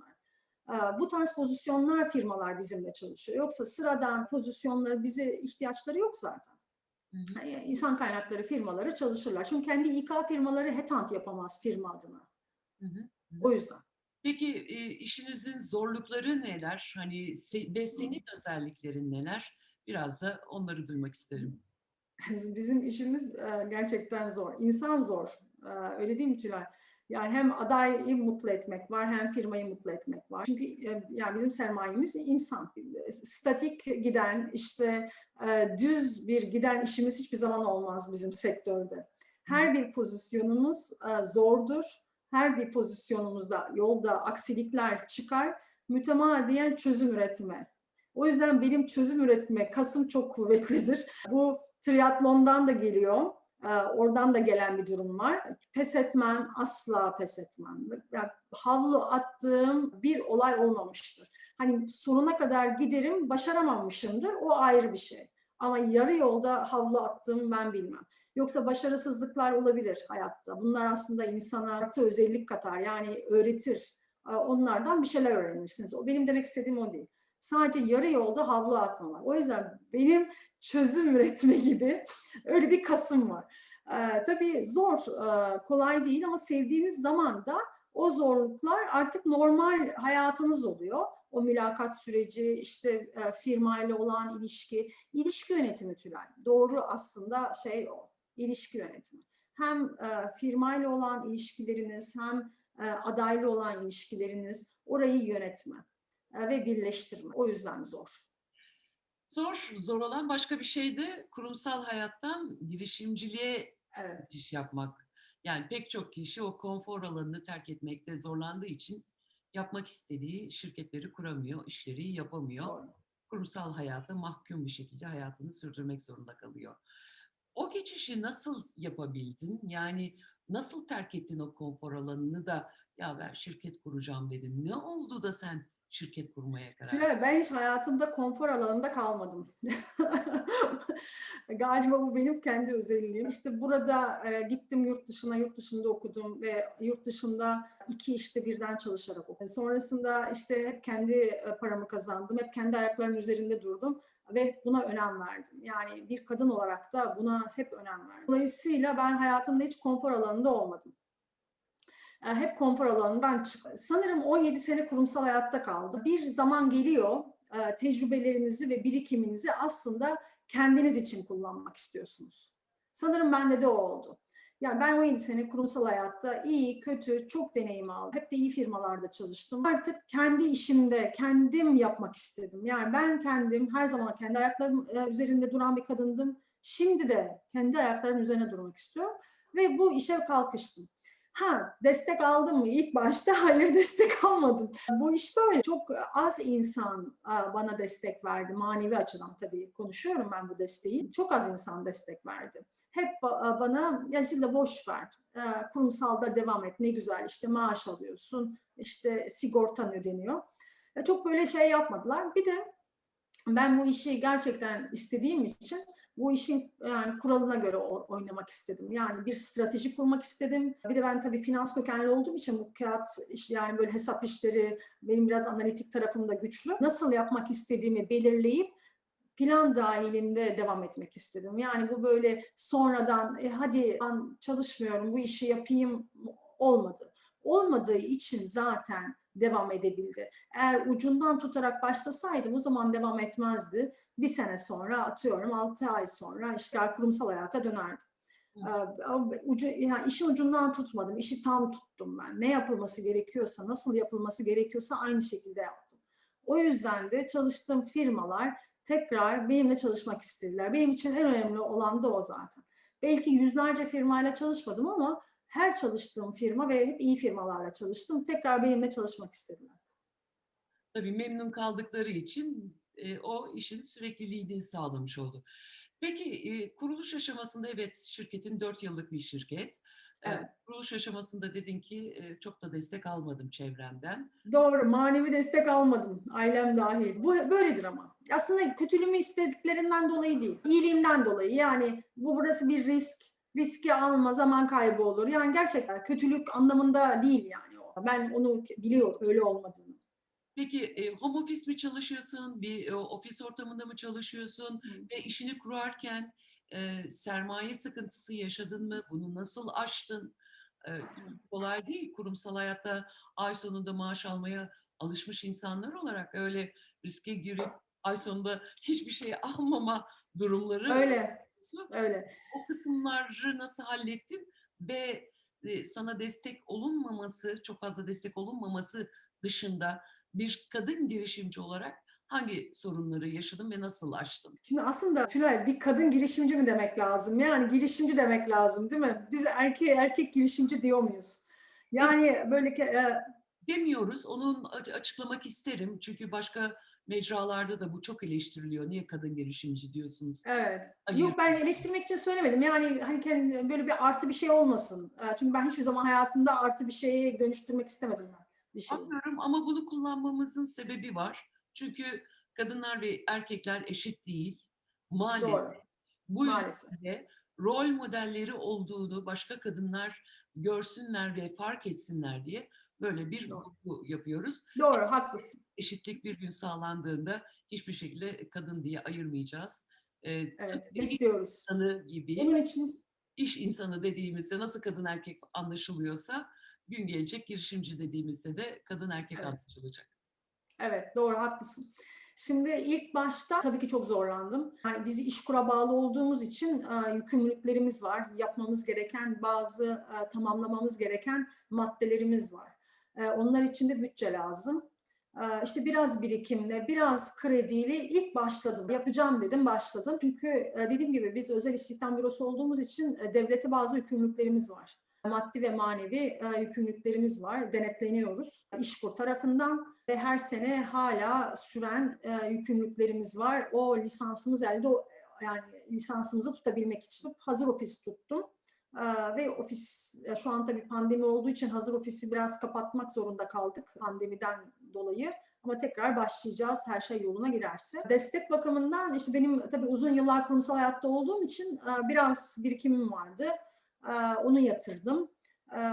Bu tarz pozisyonlar firmalar bizimle çalışıyor. Yoksa sıradan pozisyonları bize ihtiyaçları yok zaten. Hı hı. E, İnsan kaynakları firmaları çalışırlar. Çünkü kendi İK firmaları headhunt yapamaz firma adına. Hı hı. O yüzden. Peki e, işinizin zorlukları neler? Hani ve senin özelliklerin neler? Biraz da onları duymak isterim. Bizim işimiz e, gerçekten zor. İnsan zor. E, Öyle değil mi Tülay? Yani hem adayı mutlu etmek var hem firmayı mutlu etmek var. Çünkü e, yani bizim sermayemiz insan. Statik giden işte e, düz bir giden işimiz hiçbir zaman olmaz bizim sektörde. Her bir pozisyonumuz e, zordur. Her bir pozisyonumuzda yolda aksilikler çıkar. Mütemadiyen çözüm üretme. O yüzden benim çözüm üretme kasım çok kuvvetlidir. Bu triatlondan da geliyor. Ee, Oradan da gelen bir durum var. Pes etmem, asla pes etmem. Yani havlu attığım bir olay olmamıştır. Hani sonuna kadar giderim, başaramamışımdır. O ayrı bir şey. Ama yarı yolda havlu attığımı ben bilmem. Yoksa başarısızlıklar olabilir hayatta. Bunlar aslında insana artı özellik katar. Yani öğretir. Ee, Onlardan bir şeyler öğrenirsiniz. O benim demek istediğim o değil. Sadece yarı yolda havlu atmamak. O yüzden benim çözüm üretme gibi öyle bir kasım var. Ee, tabii zor, e, kolay değil ama sevdiğiniz zaman da o zorluklar artık normal hayatınız oluyor. O mülakat süreci, işte e, firmayla olan ilişki, ilişki yönetimi Tülay. Doğru aslında şey o, ilişki yönetimi. Hem e, firmayla olan ilişkileriniz hem e, adaylı olan ilişkileriniz orayı yönetme ve birleştirme. O yüzden zor. Zor, zor olan başka bir şey de kurumsal hayattan girişimciliğe Evet. geçiş yapmak. Yani pek çok kişi o konfor alanını terk etmekte zorlandığı için yapmak istediği şirketleri kuramıyor, işleri yapamıyor. Doğru. Kurumsal hayata mahkum bir şekilde hayatını sürdürmek zorunda kalıyor. O geçişi nasıl yapabildin? Yani nasıl terk ettin o konfor alanını da ya ben şirket kuracağım dedin. Ne oldu da sen şirket kurmaya karar? Tülay, ben hiç hayatımda konfor alanında kalmadım. Galiba bu benim kendi özelliğim. İşte burada e, gittim yurt dışına, yurt dışında okudum ve yurt dışında iki işte birden çalışarak okudum. Sonrasında işte hep kendi e, paramı kazandım, hep kendi ayaklarımın üzerinde durdum ve buna önem verdim. Yani bir kadın olarak da buna hep önem verdim. Dolayısıyla ben hayatımda hiç konfor alanında olmadım. E, hep konfor alanından çık. Sanırım 17 sene kurumsal hayatta kaldım. Bir zaman geliyor e, tecrübelerinizi ve birikiminizi aslında kendiniz için kullanmak istiyorsunuz. Sanırım bende de o oldu. Yani ben 17 sene kurumsal hayatta iyi, kötü, çok deneyim aldım. Hep de iyi firmalarda çalıştım. Artık kendi işimde kendim yapmak istedim. Yani ben kendim her zaman kendi ayaklarım e, üzerinde duran bir kadındım. Şimdi de kendi ayaklarım üzerine durmak istiyorum ve bu işe kalkıştım. Ha destek aldım mı? İlk başta hayır destek almadım. Bu iş böyle. Çok az insan bana destek verdi. Manevi açıdan tabii konuşuyorum ben bu desteği. Çok az insan destek verdi. Hep ba- bana ya şimdi boş ver. Kurumsalda devam et. Ne güzel işte maaş alıyorsun. işte sigortan ödeniyor. E, Çok böyle şey yapmadılar. Bir de ben bu işi gerçekten istediğim için bu işin yani kuralına göre oynamak istedim. Yani bir strateji kurmak istedim. Bir de ben tabii finans kökenli olduğum için bu kağıt iş yani böyle hesap işleri benim biraz analitik tarafım da güçlü. Nasıl yapmak istediğimi belirleyip plan dahilinde devam etmek istedim. Yani bu böyle sonradan e, hadi ben çalışmıyorum bu işi yapayım olmadı. Olmadığı için zaten devam edebildi. Eğer ucundan tutarak başlasaydım o zaman devam etmezdi. Bir sene sonra atıyorum 6 ay sonra işte kurumsal hayata dönerdim. Ee, Ucu, yani işin ucundan tutmadım, işi tam tuttum ben. Ne yapılması gerekiyorsa, nasıl yapılması gerekiyorsa aynı şekilde yaptım. O yüzden de çalıştığım firmalar tekrar benimle çalışmak istediler. Benim için en önemli olan da o zaten. Belki yüzlerce firmayla çalışmadım ama her çalıştığım firma ve hep iyi firmalarla çalıştım. Tekrar benimle çalışmak istediler. Tabii memnun kaldıkları için e, o işin sürekliliğini sağlamış oldu. Peki e, kuruluş aşamasında evet şirketin 4 yıllık bir şirket. E, Evet. kuruluş aşamasında dedin ki e, çok da destek almadım çevremden. Doğru, manevi destek almadım, ailem dahil. Bu böyledir ama. Aslında kötülüğümü istediklerinden dolayı değil, iyiliğimden dolayı. Yani bu burası bir risk, riski alma, zaman kaybı olur. Yani gerçekten kötülük anlamında değil yani. o. Ben onu biliyorum, öyle olmadığını. Peki e, home office mi çalışıyorsun, bir e, ofis ortamında mı çalışıyorsun ve işini kurarken e, sermaye sıkıntısı yaşadın mı? Bunu nasıl aştın? E, kolay değil. Kurumsal hayatta ay sonunda maaş almaya alışmış insanlar olarak öyle riske girip ay sonunda hiçbir şey almama durumları Öyle. Öyle. O kısımları nasıl hallettin ve e, sana destek olunmaması, çok fazla destek olunmaması dışında bir kadın girişimci olarak hangi sorunları yaşadın ve nasıl aştın? Şimdi aslında Tülay bir kadın girişimci mi demek lazım? Yani girişimci demek lazım değil mi? Biz erkek erkek girişimci diyor muyuz? Yani böyle ki, e, Demiyoruz, onun açıklamak isterim çünkü başka mecralarda da bu çok eleştiriliyor. Niye kadın girişimci diyorsunuz? Evet. Hayır. Yok ben eleştirmek için söylemedim. Yani hani kendi, böyle bir artı bir şey olmasın. E, Çünkü ben hiçbir zaman hayatımda artı bir şeye dönüştürmek istemedim ben bir şeyi. Anlıyorum ama bunu kullanmamızın sebebi var. Çünkü kadınlar ve erkekler eşit değil. Maalesef. Doğru. Bu Maalesef. yüzden de rol modelleri olduğunu başka kadınlar görsünler ve fark etsinler diye böyle bir vurgu yapıyoruz. Doğru, haklısın. Eşitlik bir gün sağlandığında hiçbir şekilde kadın diye ayırmayacağız. Ee, Evet, bekliyoruz. insanı gibi Bunun için iş insanı dediğimizde nasıl kadın erkek anlaşılıyorsa gün gelecek girişimci dediğimizde de kadın erkek Evet. anlaşılacak. Evet, doğru, haklısın. Şimdi ilk başta tabii ki çok zorlandım. Yani biz işkura bağlı olduğumuz için e, yükümlülüklerimiz var. Yapmamız gereken bazı e, tamamlamamız gereken maddelerimiz var. E, onlar için de bütçe lazım. E, işte biraz birikimle, biraz krediyle ilk başladım. Yapacağım dedim, başladım. Çünkü e, dediğim gibi biz özel istihdam bürosu olduğumuz için e, devlete bazı yükümlülüklerimiz var maddi ve manevi e, yükümlülüklerimiz var, denetleniyoruz. İşkur tarafından ve her sene hala süren e, yükümlülüklerimiz var. O lisansımız elde, yani lisansımızı tutabilmek için hazır ofis tuttum. E, ve ofis, e, şu an tabii pandemi olduğu için hazır ofisi biraz kapatmak zorunda kaldık pandemiden dolayı. Ama tekrar başlayacağız her şey yoluna girerse. Destek bakımından işte benim tabii uzun yıllar kurumsal hayatta olduğum için e, biraz birikimim vardı. Ee, onu yatırdım. Ee,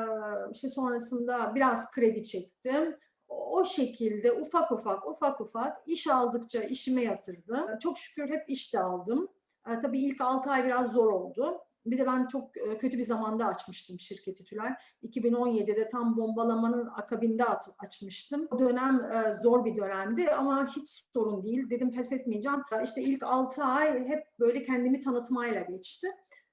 işte sonrasında biraz kredi çektim. O şekilde ufak ufak ufak ufak iş aldıkça işime yatırdım. Ee, Çok şükür hep iş de aldım. Ee, tabii ilk 6 ay biraz zor oldu. Bir de ben çok e, kötü bir zamanda açmıştım şirketi Tülay. 2017'de tam bombalamanın akabinde açmıştım. O dönem e, zor bir dönemdi ama hiç sorun değil. Dedim pes etmeyeceğim. Ee, İşte ilk 6 ay hep böyle kendimi tanıtmayla geçti.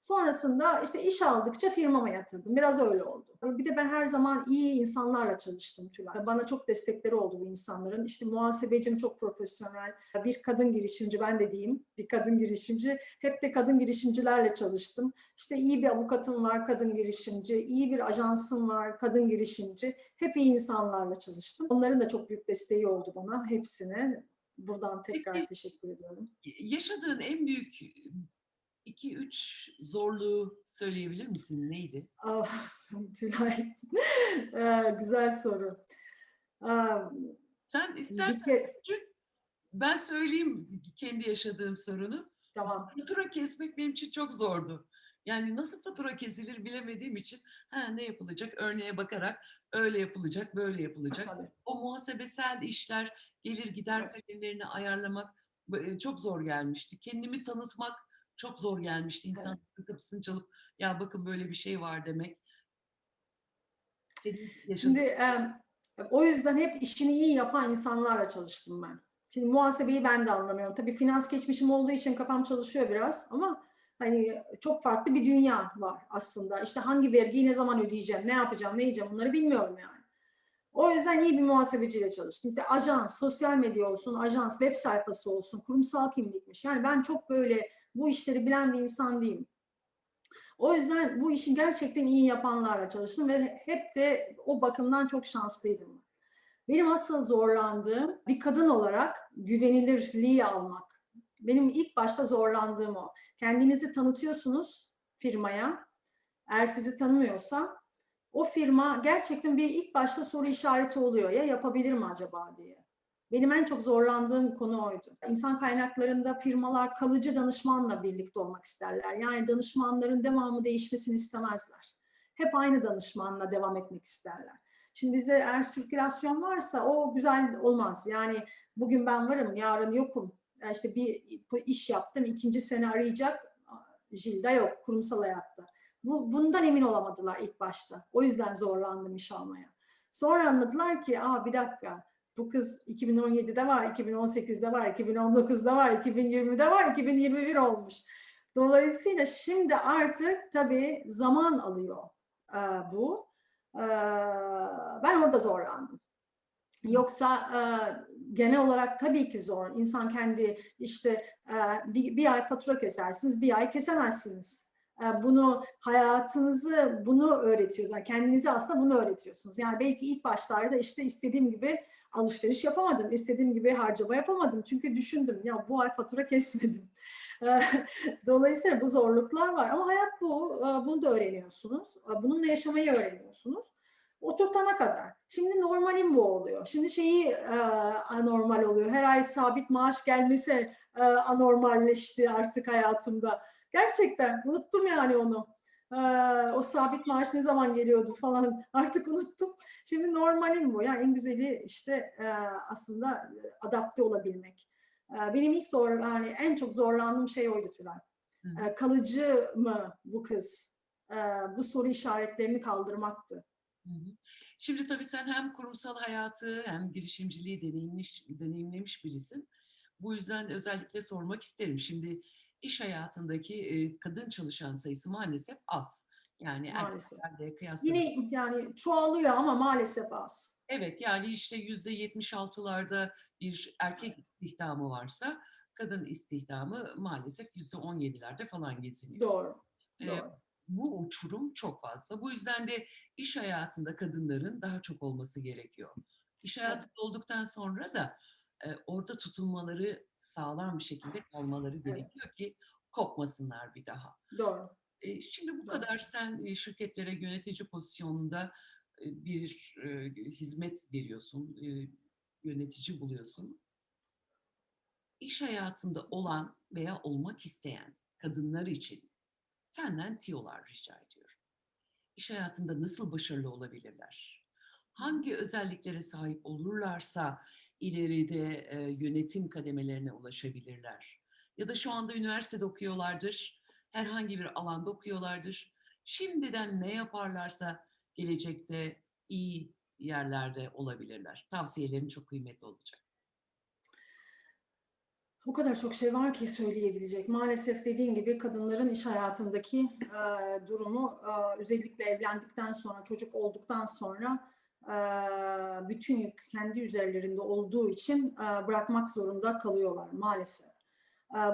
Sonrasında işte iş aldıkça firmama yatırdım. Biraz öyle oldu. Bir de ben her zaman iyi insanlarla çalıştım Tülay. Bana çok destekleri oldu bu insanların. İşte muhasebecim çok profesyonel. Bir kadın girişimci ben de diyeyim. Bir kadın girişimci. Hep de kadın girişimcilerle çalıştım. İşte iyi bir avukatım var kadın girişimci. iyi bir ajansım var kadın girişimci. Hep iyi insanlarla çalıştım. Onların da çok büyük desteği oldu bana hepsine. Buradan tekrar Peki. teşekkür ediyorum. Yaşadığın en büyük 2-3 zorluğu söyleyebilir misin? Neydi? Ah, Tülay, Eee, güzel soru. Sen istersen ke- küçük, ben söyleyeyim kendi yaşadığım sorunu. tamam. Fatura kesmek benim için çok zordu. Yani nasıl fatura kesilir bilemediğim için ha, ne yapılacak örneğe bakarak öyle yapılacak böyle yapılacak. Tabii. O muhasebesel işler gelir gider kalemlerini ayarlamak e, çok zor gelmişti. Kendimi tanıtmak çok zor gelmişti. İnsanların kapısını çalıp ya bakın böyle bir şey var demek. Şimdi em, o yüzden hep işini iyi yapan insanlarla çalıştım ben. Şimdi muhasebeyi ben de anlamıyorum. Tabii finans geçmişim olduğu için kafam çalışıyor biraz ama hani çok farklı bir dünya var aslında. İşte hangi vergiyi ne zaman ödeyeceğim, ne yapacağım, ne yiyeceğim bunları bilmiyorum yani. O yüzden iyi bir muhasebeciyle çalıştım. İşte ajans, sosyal medya olsun, ajans, web sayfası olsun, kurumsal kimlikmiş. Yani ben çok böyle bu işleri bilen bir insan değilim. O yüzden bu işi gerçekten iyi yapanlarla çalıştım ve hep de o bakımdan çok şanslıydım. Benim asıl zorlandığım bir kadın olarak güvenilirliği almak. Benim ilk başta zorlandığım o. Kendinizi tanıtıyorsunuz firmaya. Eğer sizi tanımıyorsa o firma gerçekten bir ilk başta soru işareti oluyor. Ya yapabilir mi acaba diye. Benim en çok zorlandığım konu oydu. İnsan kaynaklarında firmalar kalıcı danışmanla birlikte olmak isterler. Yani danışmanların devamı değişmesini istemezler. Hep aynı danışmanla devam etmek isterler. Şimdi bizde eğer sirkülasyon varsa o güzel olmaz. Yani bugün ben varım, yarın yokum. İşte bir iş yaptım, ikinci sene arayacak. Jilda yok kurumsal hayatta. Bu, bundan emin olamadılar ilk başta. O yüzden zorlandım iş almaya. Sonra anladılar ki, aa bir dakika, bu kız 2017'de var, 2018'de var, 2019'da var, 2020'de var, 2021 olmuş. Dolayısıyla şimdi artık tabii zaman alıyor e, bu. E, ben orada zorlandım. Yoksa e, genel olarak tabii ki zor. İnsan kendi işte e, bir, bir ay fatura kesersiniz, bir ay kesemezsiniz. Bunu hayatınızı bunu öğretiyorsunuz. Yani kendinize aslında bunu öğretiyorsunuz. Yani belki ilk başlarda işte istediğim gibi alışveriş yapamadım. istediğim gibi harcama yapamadım. Çünkü düşündüm ya bu ay fatura kesmedim. Dolayısıyla bu zorluklar var ama hayat bu. Bunu da öğreniyorsunuz. Bununla yaşamayı öğreniyorsunuz. Oturtana kadar. Şimdi normalim bu oluyor. Şimdi şeyi e, anormal oluyor. Her ay sabit maaş gelmesi e, anormalleşti artık hayatımda. Gerçekten unuttum yani onu. E, o sabit maaş ne zaman geliyordu falan artık unuttum. Şimdi normalim bu. Yani en güzeli işte e, aslında adapte olabilmek. E, benim ilk zor, yani en çok zorlandığım şey oydu Tülay. E, kalıcı mı bu kız? E, bu soru işaretlerini kaldırmaktı. Hı hı. Şimdi tabii sen hem kurumsal hayatı hem girişimciliği deneyimlemiş, deneyimlemiş birisin. Bu yüzden özellikle sormak isterim. Şimdi iş hayatındaki kadın çalışan sayısı maalesef az. Yani Maalesef. erkeklerle kıyasla. Yine yani çoğalıyor ama maalesef az. Evet yani işte yüzde 76'larda bir erkek istihdamı varsa kadın istihdamı maalesef yüzde 17'lerde falan geziniyor. Doğru. Ee, Doğru. bu uçurum çok fazla. Bu yüzden de iş hayatında kadınların daha çok olması gerekiyor. İş Evet. hayatında olduktan sonra da e, orada tutunmaları sağlam bir şekilde kalmaları gerekiyor ki kopmasınlar bir daha. Doğru. E, şimdi bu Doğru. kadar sen e, şirketlere yönetici pozisyonunda e, bir hizmet veriyorsun, yönetici buluyorsun. İş hayatında olan veya olmak isteyen kadınlar için senden tiyolar rica ediyorum. İş hayatında nasıl başarılı olabilirler? Hangi özelliklere sahip olurlarsa ileride e, yönetim kademelerine ulaşabilirler? Ya da şu anda üniversitede okuyorlardır, herhangi bir alanda okuyorlardır. Şimdiden ne yaparlarsa gelecekte iyi yerlerde olabilirler. Tavsiyelerin çok kıymetli olacak. O kadar çok şey var ki söyleyebilecek. Maalesef dediğin gibi kadınların iş hayatındaki e, durumu e, özellikle evlendikten sonra, çocuk olduktan sonra bütün yük kendi üzerlerinde olduğu için bırakmak zorunda kalıyorlar maalesef.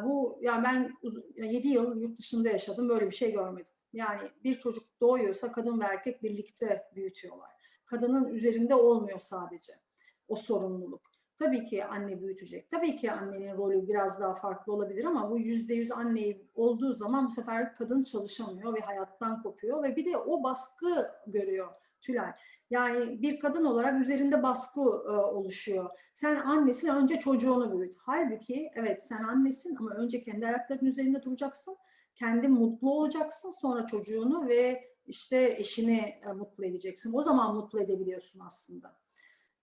Bu yani ben 7 yıl yurt dışında yaşadım böyle bir şey görmedim. Yani bir çocuk doğuyorsa kadın ve erkek birlikte büyütüyorlar. Kadının üzerinde olmuyor sadece o sorumluluk. Tabii ki anne büyütecek. Tabii ki annenin rolü biraz daha farklı olabilir ama bu yüzde yüz anne olduğu zaman bu sefer kadın çalışamıyor ve hayattan kopuyor ve bir de o baskı görüyor Tülay. Yani bir kadın olarak üzerinde baskı e, oluşuyor. Sen annesin önce çocuğunu büyüt. Halbuki evet sen annesin ama önce kendi ayaklarının üzerinde duracaksın. Kendi mutlu olacaksın sonra çocuğunu ve işte eşini e, mutlu edeceksin. O zaman mutlu edebiliyorsun aslında.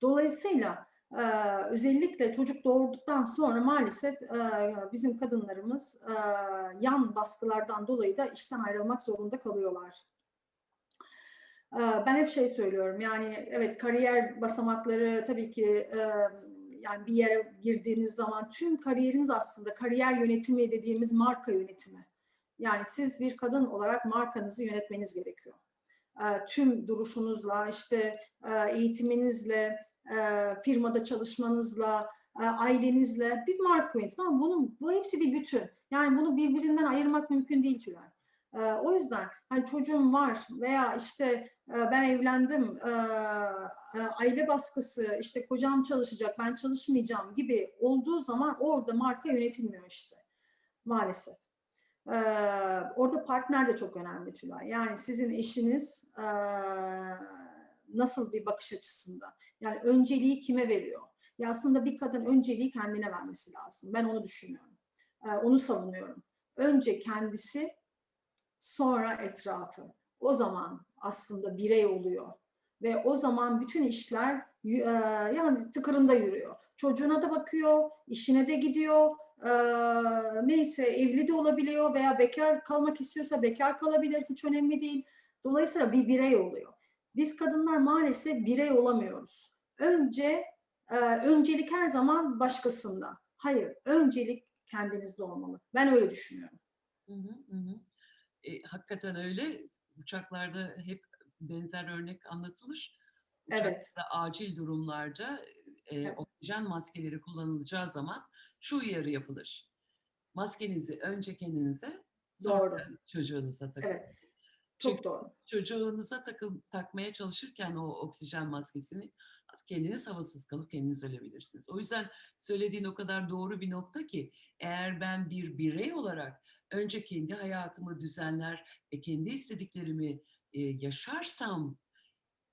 Dolayısıyla e, özellikle çocuk doğurduktan sonra maalesef e, bizim kadınlarımız e, yan baskılardan dolayı da işten ayrılmak zorunda kalıyorlar. Ben hep şey söylüyorum yani evet kariyer basamakları tabii ki yani bir yere girdiğiniz zaman tüm kariyeriniz aslında kariyer yönetimi dediğimiz marka yönetimi. Yani siz bir kadın olarak markanızı yönetmeniz gerekiyor. Tüm duruşunuzla, işte eğitiminizle, firmada çalışmanızla, ailenizle bir marka yönetimi ama bunun, bu hepsi bir bütün. Yani bunu birbirinden ayırmak mümkün değil Tülay. O yüzden hani çocuğum var veya işte ben evlendim, e, e, aile baskısı, işte kocam çalışacak, ben çalışmayacağım gibi olduğu zaman orada marka yönetilmiyor işte maalesef. Ee, orada partner de çok önemli Tülay. Yani sizin eşiniz e, nasıl bir bakış açısında? Yani önceliği kime veriyor? Ya aslında bir kadın önceliği kendine vermesi lazım. Ben onu düşünüyorum. Ee, onu savunuyorum. Önce kendisi, sonra etrafı. O zaman aslında birey oluyor. Ve o zaman bütün işler e, yani tıkırında yürüyor. Çocuğuna da bakıyor, işine de gidiyor, e, neyse evli de olabiliyor veya bekar kalmak istiyorsa bekar kalabilir hiç önemli değil. Dolayısıyla bir birey oluyor. Biz kadınlar maalesef birey olamıyoruz. Önce e, öncelik her zaman başkasında. Hayır, öncelik kendinizde olmalı. Ben öyle düşünüyorum. Hı hı, hı. E, hakikaten öyle. Uçaklarda hep benzer örnek anlatılır. Uçakta Evet. acil durumlarda e, Evet. oksijen maskeleri kullanılacağı zaman şu uyarı yapılır. Maskenizi önce kendinize, sonra Doğru. çocuğunuza takın. Evet. Çok Çünkü doğru. çocuğunuza takım, takmaya çalışırken o oksijen maskesini kendiniz havasız kalıp kendiniz ölebilirsiniz. O yüzden söylediğin o kadar doğru bir nokta ki eğer ben bir birey olarak önce kendi hayatımı düzenler ve kendi istediklerimi e, yaşarsam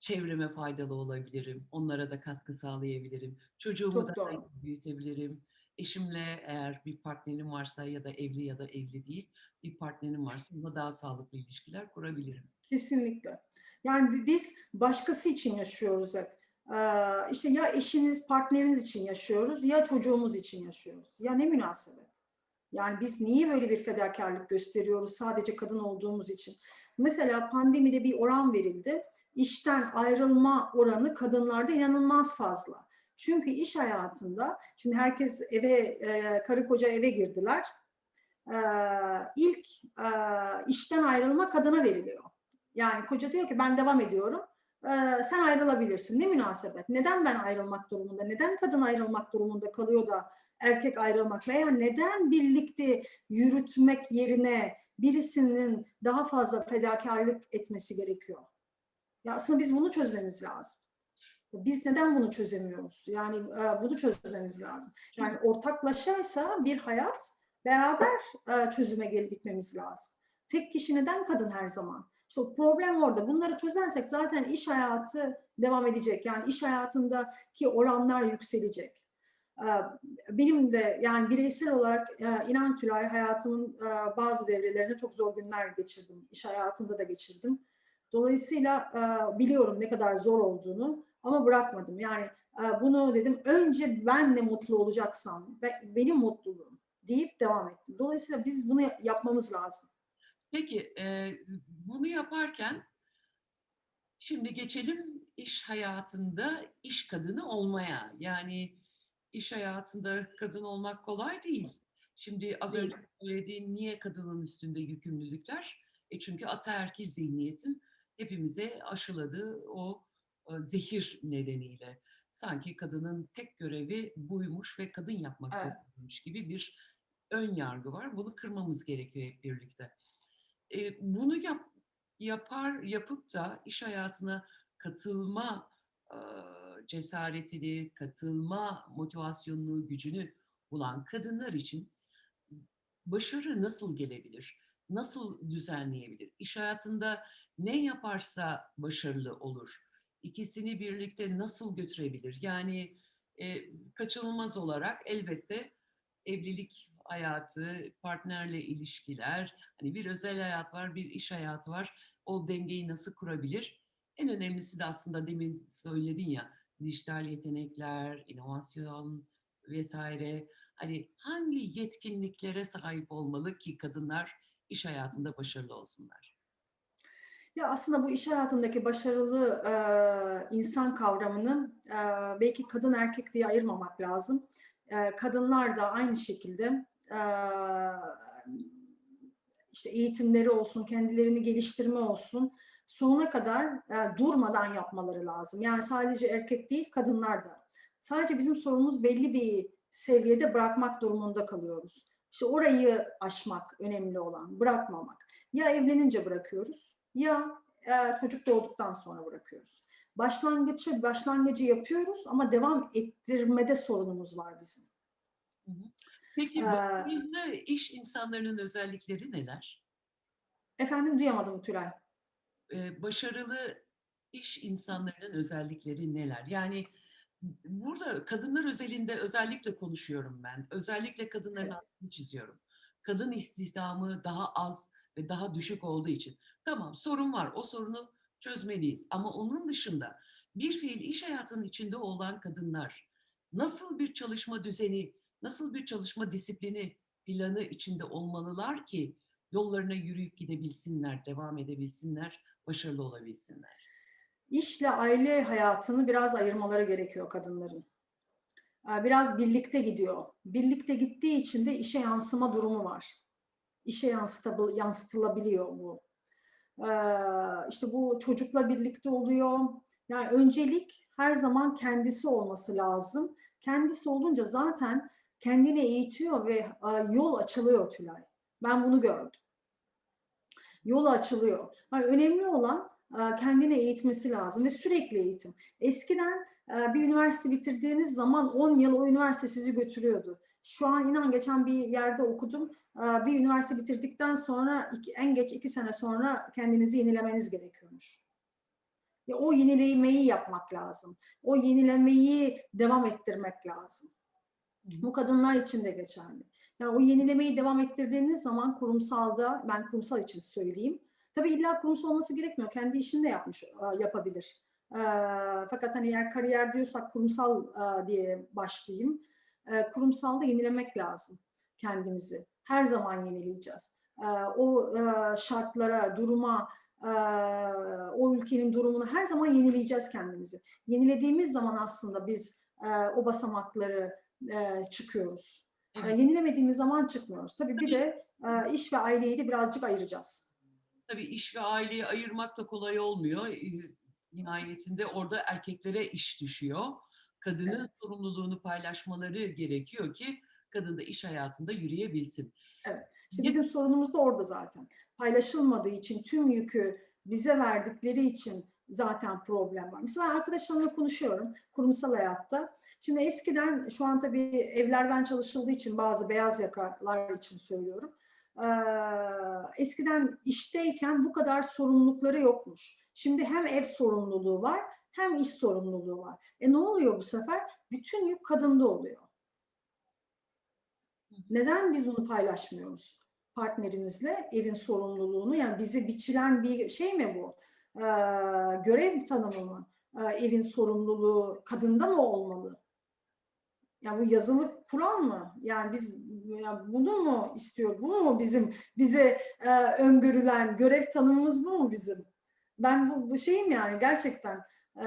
çevreme faydalı olabilirim. Onlara da katkı sağlayabilirim. Çocuğumu Çok da doğru. büyütebilirim. Eşimle eğer bir partnerim varsa ya da evli ya da evli değil bir partnerim varsa onunla daha sağlıklı ilişkiler kurabilirim. Kesinlikle. Yani biz başkası için yaşıyoruz hep. Ee, işte ya eşiniz, partneriniz için yaşıyoruz ya çocuğumuz için yaşıyoruz. Ya ne münasebet. Yani biz niye böyle bir fedakarlık gösteriyoruz sadece kadın olduğumuz için? Mesela pandemide bir oran verildi. İşten ayrılma oranı kadınlarda inanılmaz fazla. Çünkü iş hayatında, şimdi herkes eve, e, karı koca eve girdiler. E, ilk e, işten ayrılma kadına veriliyor. Yani koca diyor ki ben devam ediyorum. E, sen ayrılabilirsin. Ne münasebet? Neden ben ayrılmak durumunda? Neden kadın ayrılmak durumunda kalıyor da erkek ayrılmak? Veya neden birlikte yürütmek yerine birisinin daha fazla fedakarlık etmesi gerekiyor? Ya aslında biz bunu çözmemiz lazım. Biz neden bunu çözemiyoruz? Yani e, bunu çözmemiz lazım. Yani ortaklaşaysa bir hayat beraber e, çözüme gelip gitmemiz lazım. Tek kişi neden kadın her zaman? İşte problem orada. Bunları çözersek zaten iş hayatı devam edecek. Yani iş hayatındaki oranlar yükselecek. E, benim de yani bireysel olarak e, inan Tülay hayatımın e, bazı devrelerinde çok zor günler geçirdim. İş hayatında da geçirdim. Dolayısıyla e, biliyorum ne kadar zor olduğunu ama bırakmadım. Yani bunu dedim önce ben de mutlu olacaksam ve benim mutluluğum deyip devam ettim. Dolayısıyla biz bunu yapmamız lazım. Peki bunu yaparken şimdi geçelim iş hayatında iş kadını olmaya. Yani iş hayatında kadın olmak kolay değil. Şimdi az önce söylediğin niye kadının üstünde yükümlülükler? E çünkü ataerkil zihniyetin hepimize aşıladığı o e, zehir nedeniyle. Sanki kadının tek görevi buymuş ve kadın yapmak Evet. zorundaymış gibi bir ön yargı var. Bunu kırmamız gerekiyor hep birlikte. E, bunu yap, yapar yapıp da iş hayatına katılma e, cesaretini, katılma motivasyonunu, gücünü bulan kadınlar için başarı nasıl gelebilir? Nasıl düzenleyebilir? İş hayatında ne yaparsa başarılı olur. İkisini birlikte nasıl götürebilir? Yani e, kaçınılmaz olarak elbette evlilik hayatı, partnerle ilişkiler, hani bir özel hayat var, bir iş hayatı var. O dengeyi nasıl kurabilir? En önemlisi de aslında demin söyledin ya, dijital yetenekler, inovasyon vesaire. Hani hangi yetkinliklere sahip olmalı ki kadınlar iş hayatında başarılı olsunlar? Ya aslında bu iş hayatındaki başarılı e, insan kavramını e, belki kadın erkek diye ayırmamak lazım. E, kadınlar da aynı şekilde e, işte eğitimleri olsun, kendilerini geliştirme olsun sonuna kadar e, durmadan yapmaları lazım. Yani sadece erkek değil, kadınlar da. Sadece bizim sorumuz belli bir seviyede bırakmak durumunda kalıyoruz. İşte orayı aşmak önemli olan, bırakmamak. Ya evlenince bırakıyoruz ya e, çocuk doğduktan sonra bırakıyoruz. Başlangıcı başlangıcı yapıyoruz ama devam ettirmede sorunumuz var bizim. Peki Ee, başarılı iş insanlarının özellikleri neler? Efendim duyamadım Tülay. Ee, başarılı iş insanlarının özellikleri neler? Yani burada kadınlar özelinde özellikle konuşuyorum ben. Özellikle kadınların Evet. altını çiziyorum. Kadın istihdamı daha az ve daha düşük olduğu için. Tamam sorun var. O sorunu çözmeliyiz. Ama onun dışında bir fiil iş hayatının içinde olan kadınlar nasıl bir çalışma düzeni, nasıl bir çalışma disiplini planı içinde olmalılar ki yollarına yürüyüp gidebilsinler, devam edebilsinler, başarılı olabilsinler. İşle aile hayatını biraz ayırmaları gerekiyor kadınların. Ee, Biraz birlikte gidiyor. Birlikte gittiği için de işe yansıma durumu var. İşe yansıtılabiliyor bu. Ee, İşte bu çocukla birlikte oluyor. Yani öncelik her zaman kendisi olması lazım. Kendisi olunca zaten kendini eğitiyor ve e, yol açılıyor Tülay. Ben bunu gördüm. Yol açılıyor. Yani önemli olan e, kendini eğitmesi lazım ve sürekli eğitim. Eskiden e, bir üniversite bitirdiğiniz zaman 10 yıl o üniversite sizi götürüyordu. Şu an inan geçen bir yerde okudum. E, Bir üniversite bitirdikten sonra en geç iki sene sonra kendinizi yenilemeniz gerekiyormuş. O yenilemeyi yapmak lazım. O yenilemeyi devam ettirmek lazım. Bu kadınlar için de geçerli. Yani o yenilemeyi devam ettirdiğiniz zaman kurumsalda, ben kurumsal için söyleyeyim. Tabii illa kurumsal olması gerekmiyor. Kendi işini de yapmış, e, yapabilir. E, Fakat hani eğer kariyer diyorsak kurumsal e, diye başlayayım. Kurumsalda yenilemek lazım kendimizi. Her zaman yenileyeceğiz. O şartlara, duruma, o ülkenin durumunu her zaman yenileyeceğiz kendimizi. Yenilediğimiz zaman aslında biz o basamakları çıkıyoruz. Evet. yenilemediğimiz zaman çıkmıyoruz. Tabii bir de iş ve aileyi de birazcık ayıracağız. Tabii iş ve aileyi ayırmak da kolay olmuyor. Nihayetinde orada erkeklere iş düşüyor. Kadının Evet. sorumluluğunu paylaşmaları gerekiyor ki kadın da iş hayatında yürüyebilsin. İşte Ye- bizim sorunumuz da orada zaten. Paylaşılmadığı için, tüm yükü bize verdikleri için zaten problem var. Mesela arkadaşlarımla konuşuyorum kurumsal hayatta. Şimdi eskiden, şu an tabii evlerden çalışıldığı için bazı beyaz yakalar için söylüyorum. Ee, eskiden işteyken bu kadar sorumlulukları yokmuş. Şimdi hem ev sorumluluğu var hem iş sorumluluğu var. E ne oluyor bu sefer? Bütün yük kadında oluyor. Neden biz bunu paylaşmıyoruz partnerimizle evin sorumluluğunu? Yani bizi biçilen bir şey mi bu? Görev tanımı mı? Evin sorumluluğu kadında mı olmalı? Yani bu yazılı kural mı? Yani biz ya bunu mu istiyor? Bu mu bizim bize e, öngörülen görev tanımımız bu mu bizim? Ben bu, bu şeyim yani gerçekten e,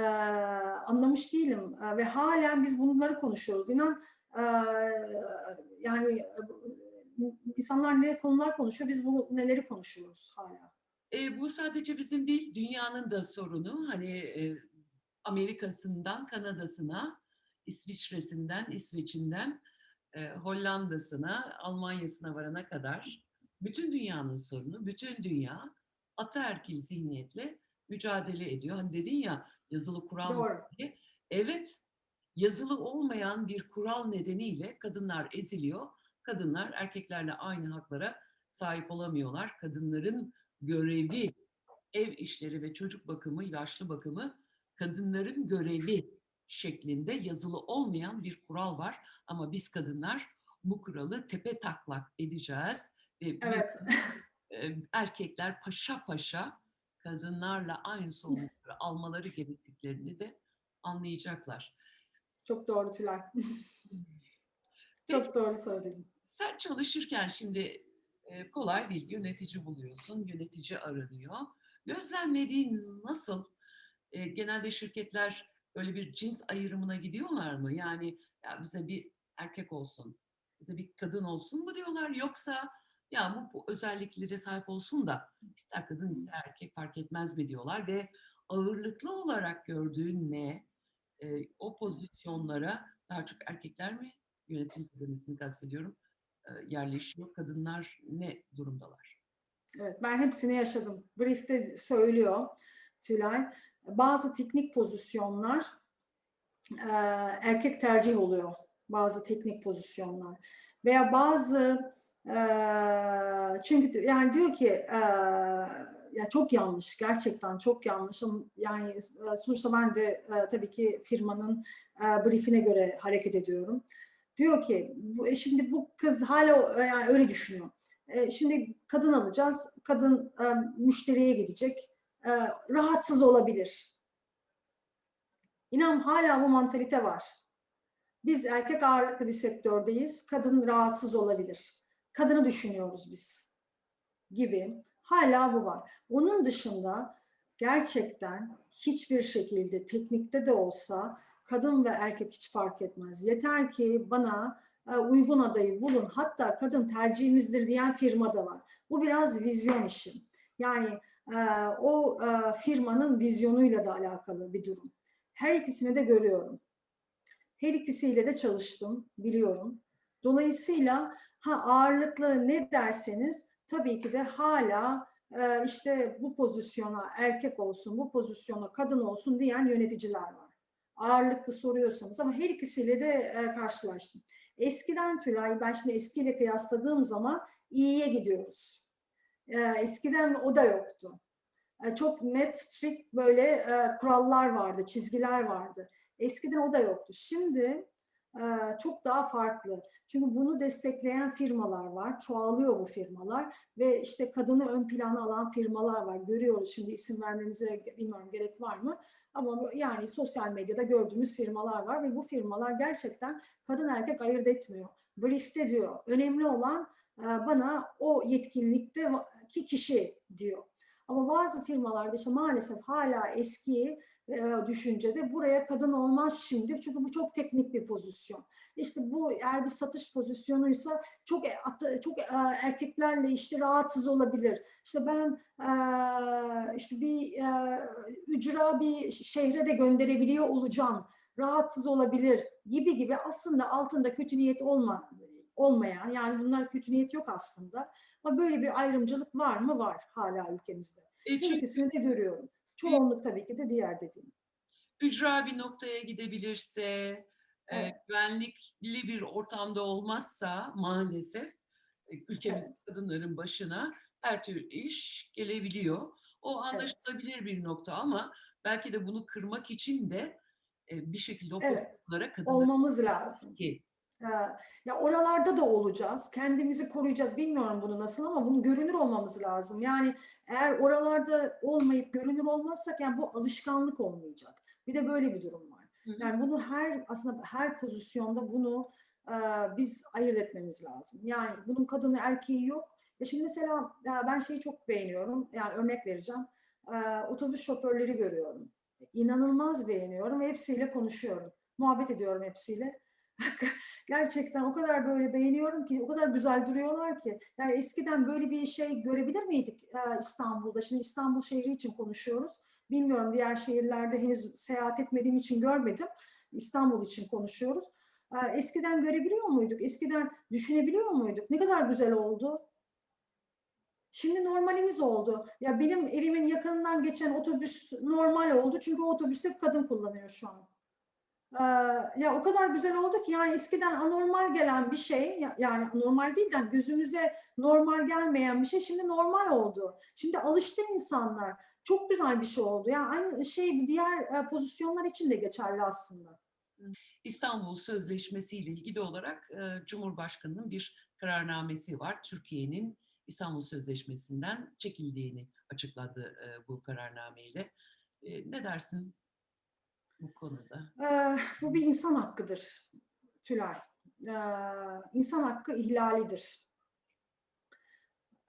anlamış değilim E, ve halen biz bunları konuşuyoruz. İnan Ee, yani e, insanlar ne konular konuşuyor, biz bu neleri konuşuyoruz hala. E, bu sadece bizim değil, dünyanın da sorunu. Hani e, Amerika'sından Kanada'sına, İsviçre'sinden, İsveç'inden, e, Hollanda'sına, Almanya'sına varana kadar bütün dünyanın sorunu, bütün dünya ataerkil zihniyetle mücadele ediyor. Hani dedin ya yazılı kural Doğru. diye. Evet, yazılı olmayan bir kural nedeniyle kadınlar eziliyor. Kadınlar erkeklerle aynı haklara sahip olamıyorlar. Kadınların görevi, ev işleri ve çocuk bakımı, yaşlı bakımı kadınların görevi şeklinde yazılı olmayan bir kural var. Ama biz kadınlar bu kuralı tepe taklak edeceğiz ve Evet. e, erkekler paşa paşa kadınlarla aynı sorumlulukları almaları gerektiklerini de anlayacaklar. Çok doğru Tülay. Çok doğru söyledin. Sen çalışırken şimdi e, kolay değil yönetici buluyorsun, yönetici aranıyor. Gözlemlediğin nasıl? E, genelde şirketler böyle bir cins ayrımına gidiyorlar mı? Yani ya bize bir erkek olsun, bize bir kadın olsun mu diyorlar? Yoksa ya bu, bu özelliklere sahip olsun da ister kadın ister erkek fark etmez mi diyorlar ve ağırlıklı olarak gördüğün ne? E, o pozisyonlara daha çok erkekler mi yönetim kademesini kastediyorum yerleşiyor. Kadınlar ne durumdalar? Evet, ben hepsini yaşadım. Brief'te söylüyor Tülay. Bazı teknik pozisyonlar e, erkek tercih oluyor. Bazı teknik pozisyonlar. Veya bazı e, çünkü yani diyor ki e, ya çok yanlış gerçekten çok yanlış yani e, sonuçta ben de e, tabii ki firmanın e, briefine göre hareket ediyorum. Diyor ki bu, e, şimdi bu kız hala e, yani öyle düşünüyor. E, şimdi kadın alacağız. Kadın müşteriye gidecek. Rahatsız olabilir. İnan hala bu mantalite var. Biz erkek ağırlıklı bir sektördeyiz. Kadın rahatsız olabilir. Kadını düşünüyoruz biz gibi. Hala bu var. Onun dışında gerçekten hiçbir şekilde teknikte de olsa kadın ve erkek hiç fark etmez. Yeter ki bana e, uygun adayı bulun. Hatta kadın tercihimizdir diyen firma da var. Bu biraz vizyon işi. Yani e, o e, firmanın vizyonuyla da alakalı bir durum. Her ikisini de görüyorum. Her ikisiyle de çalıştım, biliyorum. Dolayısıyla ha ağırlıklı ne derseniz tabii ki de hala işte bu pozisyona erkek olsun, bu pozisyona kadın olsun diyen yöneticiler var. Ağırlıklı soruyorsanız ama her ikisiyle de e, karşılaştım. Eskiden Tülay, ben şimdi eskiyle kıyasladığım zaman iyiye gidiyoruz. E, eskiden o da yoktu. E, çok net, strict böyle e, kurallar vardı, çizgiler vardı. Eskiden o da yoktu. Şimdi çok daha farklı. Çünkü bunu destekleyen firmalar var. Çoğalıyor bu firmalar ve işte kadını ön plana alan firmalar var. Görüyoruz şimdi isim vermemize bilmiyorum gerek var mı? Ama yani sosyal medyada gördüğümüz firmalar var ve bu firmalar gerçekten kadın erkek ayırt etmiyor. Brief'te diyor. Önemli olan bana o yetkinlikteki kişi diyor. Ama bazı firmalarda işte maalesef hala eski e, düşüncede buraya kadın olmaz şimdi çünkü bu çok teknik bir pozisyon. İşte bu eğer bir satış pozisyonuysa çok e, çok e, erkeklerle işte rahatsız olabilir. İşte ben e, işte bir e, ücra bir şehre de gönderebiliyor olacağım. Rahatsız olabilir gibi gibi aslında altında kötü niyet olma olmayan yani bunlar kötü niyet yok aslında. Ama böyle bir ayrımcılık var mı? Var hala ülkemizde. E, çünkü ikisini de görüyorum. Çoğunluk tabii ki de diğer dediğim. ücra bir noktaya gidebilirse, e, Evet. güvenlikli bir ortamda olmazsa maalesef e, ülkemizin kadınların başına her türlü iş gelebiliyor. O anlaşılabilir bir nokta ama belki de bunu kırmak için de e, bir şekilde o Evet. kadınları Olmamız lazım. ki Ya oralarda da olacağız. Kendimizi koruyacağız. Bilmiyorum bunu nasıl ama bunu görünür olmamız lazım. Yani eğer oralarda olmayıp görünür olmazsak yani bu alışkanlık olmayacak. Bir de böyle bir durum var. Yani bunu her aslında her pozisyonda bunu e, biz ayırt etmemiz lazım. Yani bunun kadını erkeği yok. Ya şimdi mesela ya ben şeyi çok beğeniyorum. Yani örnek vereceğim. Ee, otobüs şoförleri görüyorum. İnanılmaz beğeniyorum ve hepsiyle konuşuyorum. Muhabbet ediyorum hepsiyle. Gerçekten o kadar böyle beğeniyorum ki, o kadar güzel duruyorlar ki. Yani eskiden böyle bir şey görebilir miydik e, İstanbul'da? Şimdi İstanbul şehri için konuşuyoruz. Bilmiyorum diğer şehirlerde henüz seyahat etmediğim için görmedim. İstanbul için konuşuyoruz. E, Eskiden görebiliyor muyduk? Eskiden düşünebiliyor muyduk? Ne kadar güzel oldu. Şimdi normalimiz oldu. Ya benim evimin yakınından geçen otobüs normal oldu. Çünkü o otobüste kadın kullanıyor şu an. Ya o kadar güzel oldu ki yani eskiden anormal gelen bir şey ya- yani normal değil de hani gözümüze normal gelmeyen bir şey şimdi normal oldu. Şimdi alıştı insanlar. Çok güzel bir şey oldu. Yani aynı şey diğer e, pozisyonlar için de geçerli aslında. İstanbul Sözleşmesi ile ilgili olarak e, Cumhurbaşkanı'nın bir kararnamesi var. Türkiye'nin İstanbul Sözleşmesi'nden çekildiğini açıkladı e, bu kararnameyle. Ne dersin bu konuda? Ee, bu bir insan hakkıdır Tülay. Ee, insan hakkı ihlalidir.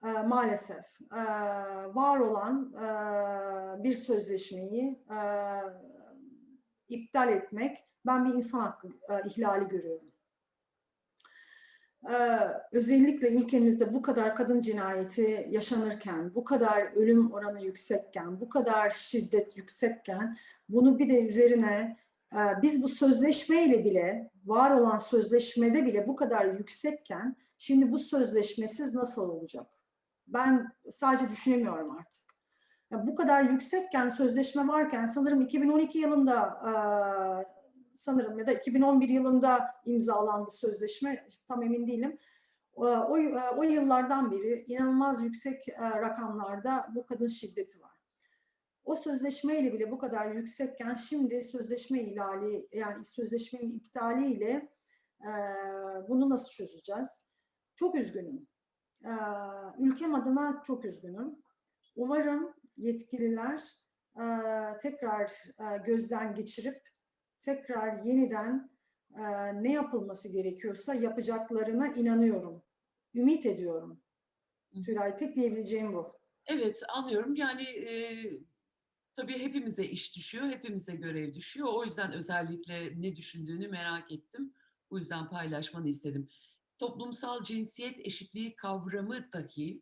Ee, maalesef. Var olan bir sözleşmeyi iptal etmek ben bir insan hakkı ihlali görüyorum. Ee, özellikle ülkemizde bu kadar kadın cinayeti yaşanırken, bu kadar ölüm oranı yüksekken, bu kadar şiddet yüksekken bunu bir de üzerine e, biz bu sözleşmeyle bile, var olan sözleşmede bile bu kadar yüksekken şimdi bu sözleşmesiz nasıl olacak? Ben sadece düşünemiyorum artık. Ya bu kadar yüksekken, sözleşme varken sanırım 2012 yılında e, sanırım ya da 2011 yılında imzalandı sözleşme, tam emin değilim. O, o, o yıllardan beri inanılmaz yüksek e, rakamlarda bu kadın şiddeti var. O sözleşmeyle bile bu kadar yüksekken şimdi sözleşme ihlali yani sözleşmenin iptaliyle e, bunu nasıl çözeceğiz? Çok üzgünüm. E, ülkem adına çok üzgünüm. Umarım yetkililer e, tekrar e, gözden geçirip tekrar yeniden e, ne yapılması gerekiyorsa yapacaklarına inanıyorum. Ümit ediyorum. Tülay tek diyebileceğim bu. Evet anlıyorum yani e, tabii hepimize iş düşüyor, hepimize görev düşüyor. O yüzden özellikle ne düşündüğünü merak ettim. Bu yüzden paylaşmanı istedim. Toplumsal cinsiyet eşitliği kavramı dahi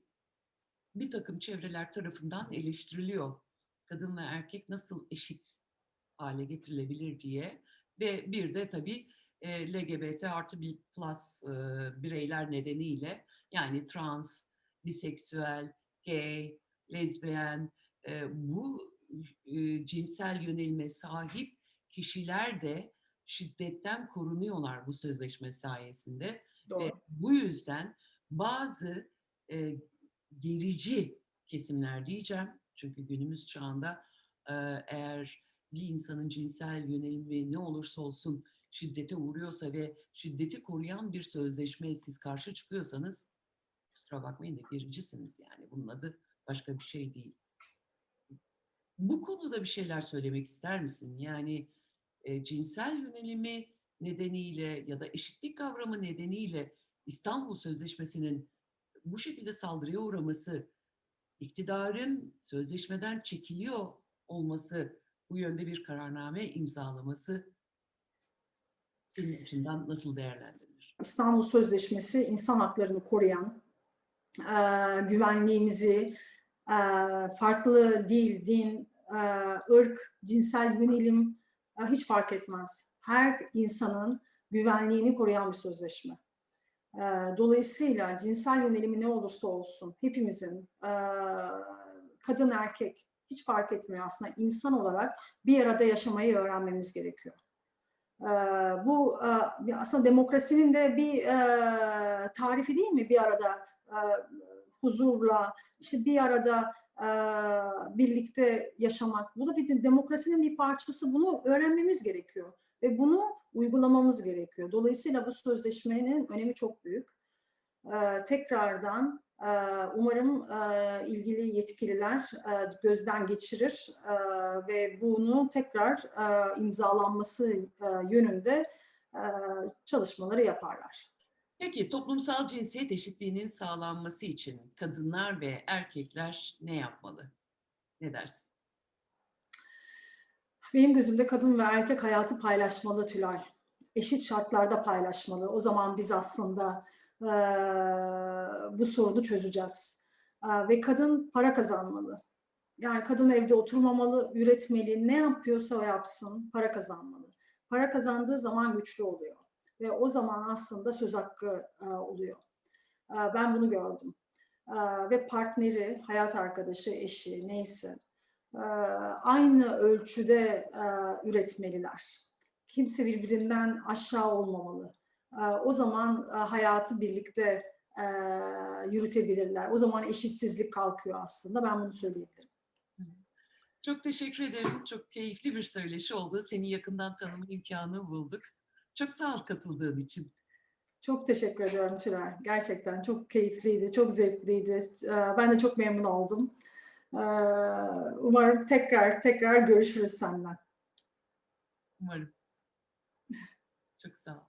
bir takım çevreler tarafından eleştiriliyor. Kadın ve erkek nasıl eşit hale getirilebilir diye ve bir de tabii e, LGBT artı bir plus e, bireyler nedeniyle yani trans, biseksüel, gay, lezbiyen e, bu e, cinsel yönelime sahip kişiler de şiddetten korunuyorlar bu sözleşme sayesinde ve Doğru. bu yüzden bazı e, gerici kesimler diyeceğim çünkü günümüz çağında e, eğer bir insanın cinsel yönelimi ne olursa olsun şiddete uğruyorsa ve şiddeti koruyan bir sözleşmeye siz karşı çıkıyorsanız kusura bakmayın da gericisiniz yani bunun adı başka bir şey değil. Bu konuda bir şeyler söylemek ister misin? Yani e, cinsel yönelimi nedeniyle ya da eşitlik kavramı nedeniyle İstanbul Sözleşmesi'nin bu şekilde saldırıya uğraması, iktidarın sözleşmeden çekiliyor olması, bu yönde bir kararname imzalaması senin açından nasıl değerlendirilir? İstanbul Sözleşmesi insan haklarını koruyan, güvenliğimizi, farklı dil, din, ırk, cinsel yönelim hiç fark etmez. Her insanın güvenliğini koruyan bir sözleşme. Dolayısıyla cinsel yönelimi ne olursa olsun hepimizin kadın erkek hiç fark etmiyor aslında insan olarak bir arada yaşamayı öğrenmemiz gerekiyor. Ee, bu e, aslında demokrasinin de bir e, tarifi değil mi? Bir arada e, huzurla, işte bir arada birlikte yaşamak. Bu da bir de demokrasinin bir parçası. Bunu öğrenmemiz gerekiyor ve bunu uygulamamız gerekiyor. Dolayısıyla bu sözleşmenin önemi çok büyük. Ee, Tekrardan umarım ilgili yetkililer gözden geçirir ve bunu tekrar imzalanması yönünde çalışmaları yaparlar. Peki toplumsal cinsiyet eşitliğinin sağlanması için kadınlar ve erkekler ne yapmalı? Ne dersin? Benim gözümde kadın ve erkek hayatı paylaşmalı Tülay. eşit şartlarda paylaşmalı. O zaman biz aslında bu sorunu çözeceğiz. Ve kadın para kazanmalı. Yani kadın evde oturmamalı, üretmeli, ne yapıyorsa o yapsın, para kazanmalı. Para kazandığı zaman güçlü oluyor ve o zaman aslında söz hakkı oluyor. Ben bunu gördüm. Ve partneri, hayat arkadaşı, eşi neyse aynı ölçüde üretmeliler. Kimse birbirinden aşağı olmamalı. Eee, o zaman eee, hayatı birlikte eee, yürütebilirler. O zaman eşitsizlik kalkıyor aslında. Ben bunu söyleyebilirim. Çok teşekkür ederim. Çok keyifli bir söyleşi oldu. Seni yakından tanıma imkanı bulduk. Çok sağ ol katıldığın için. Çok teşekkür ediyorum Tülay. Gerçekten çok keyifliydi, çok zevkliydi. Eee, Ben de çok memnun oldum. Eee, Umarım tekrar tekrar görüşürüz seninle. Umarım. Çok sağ ol.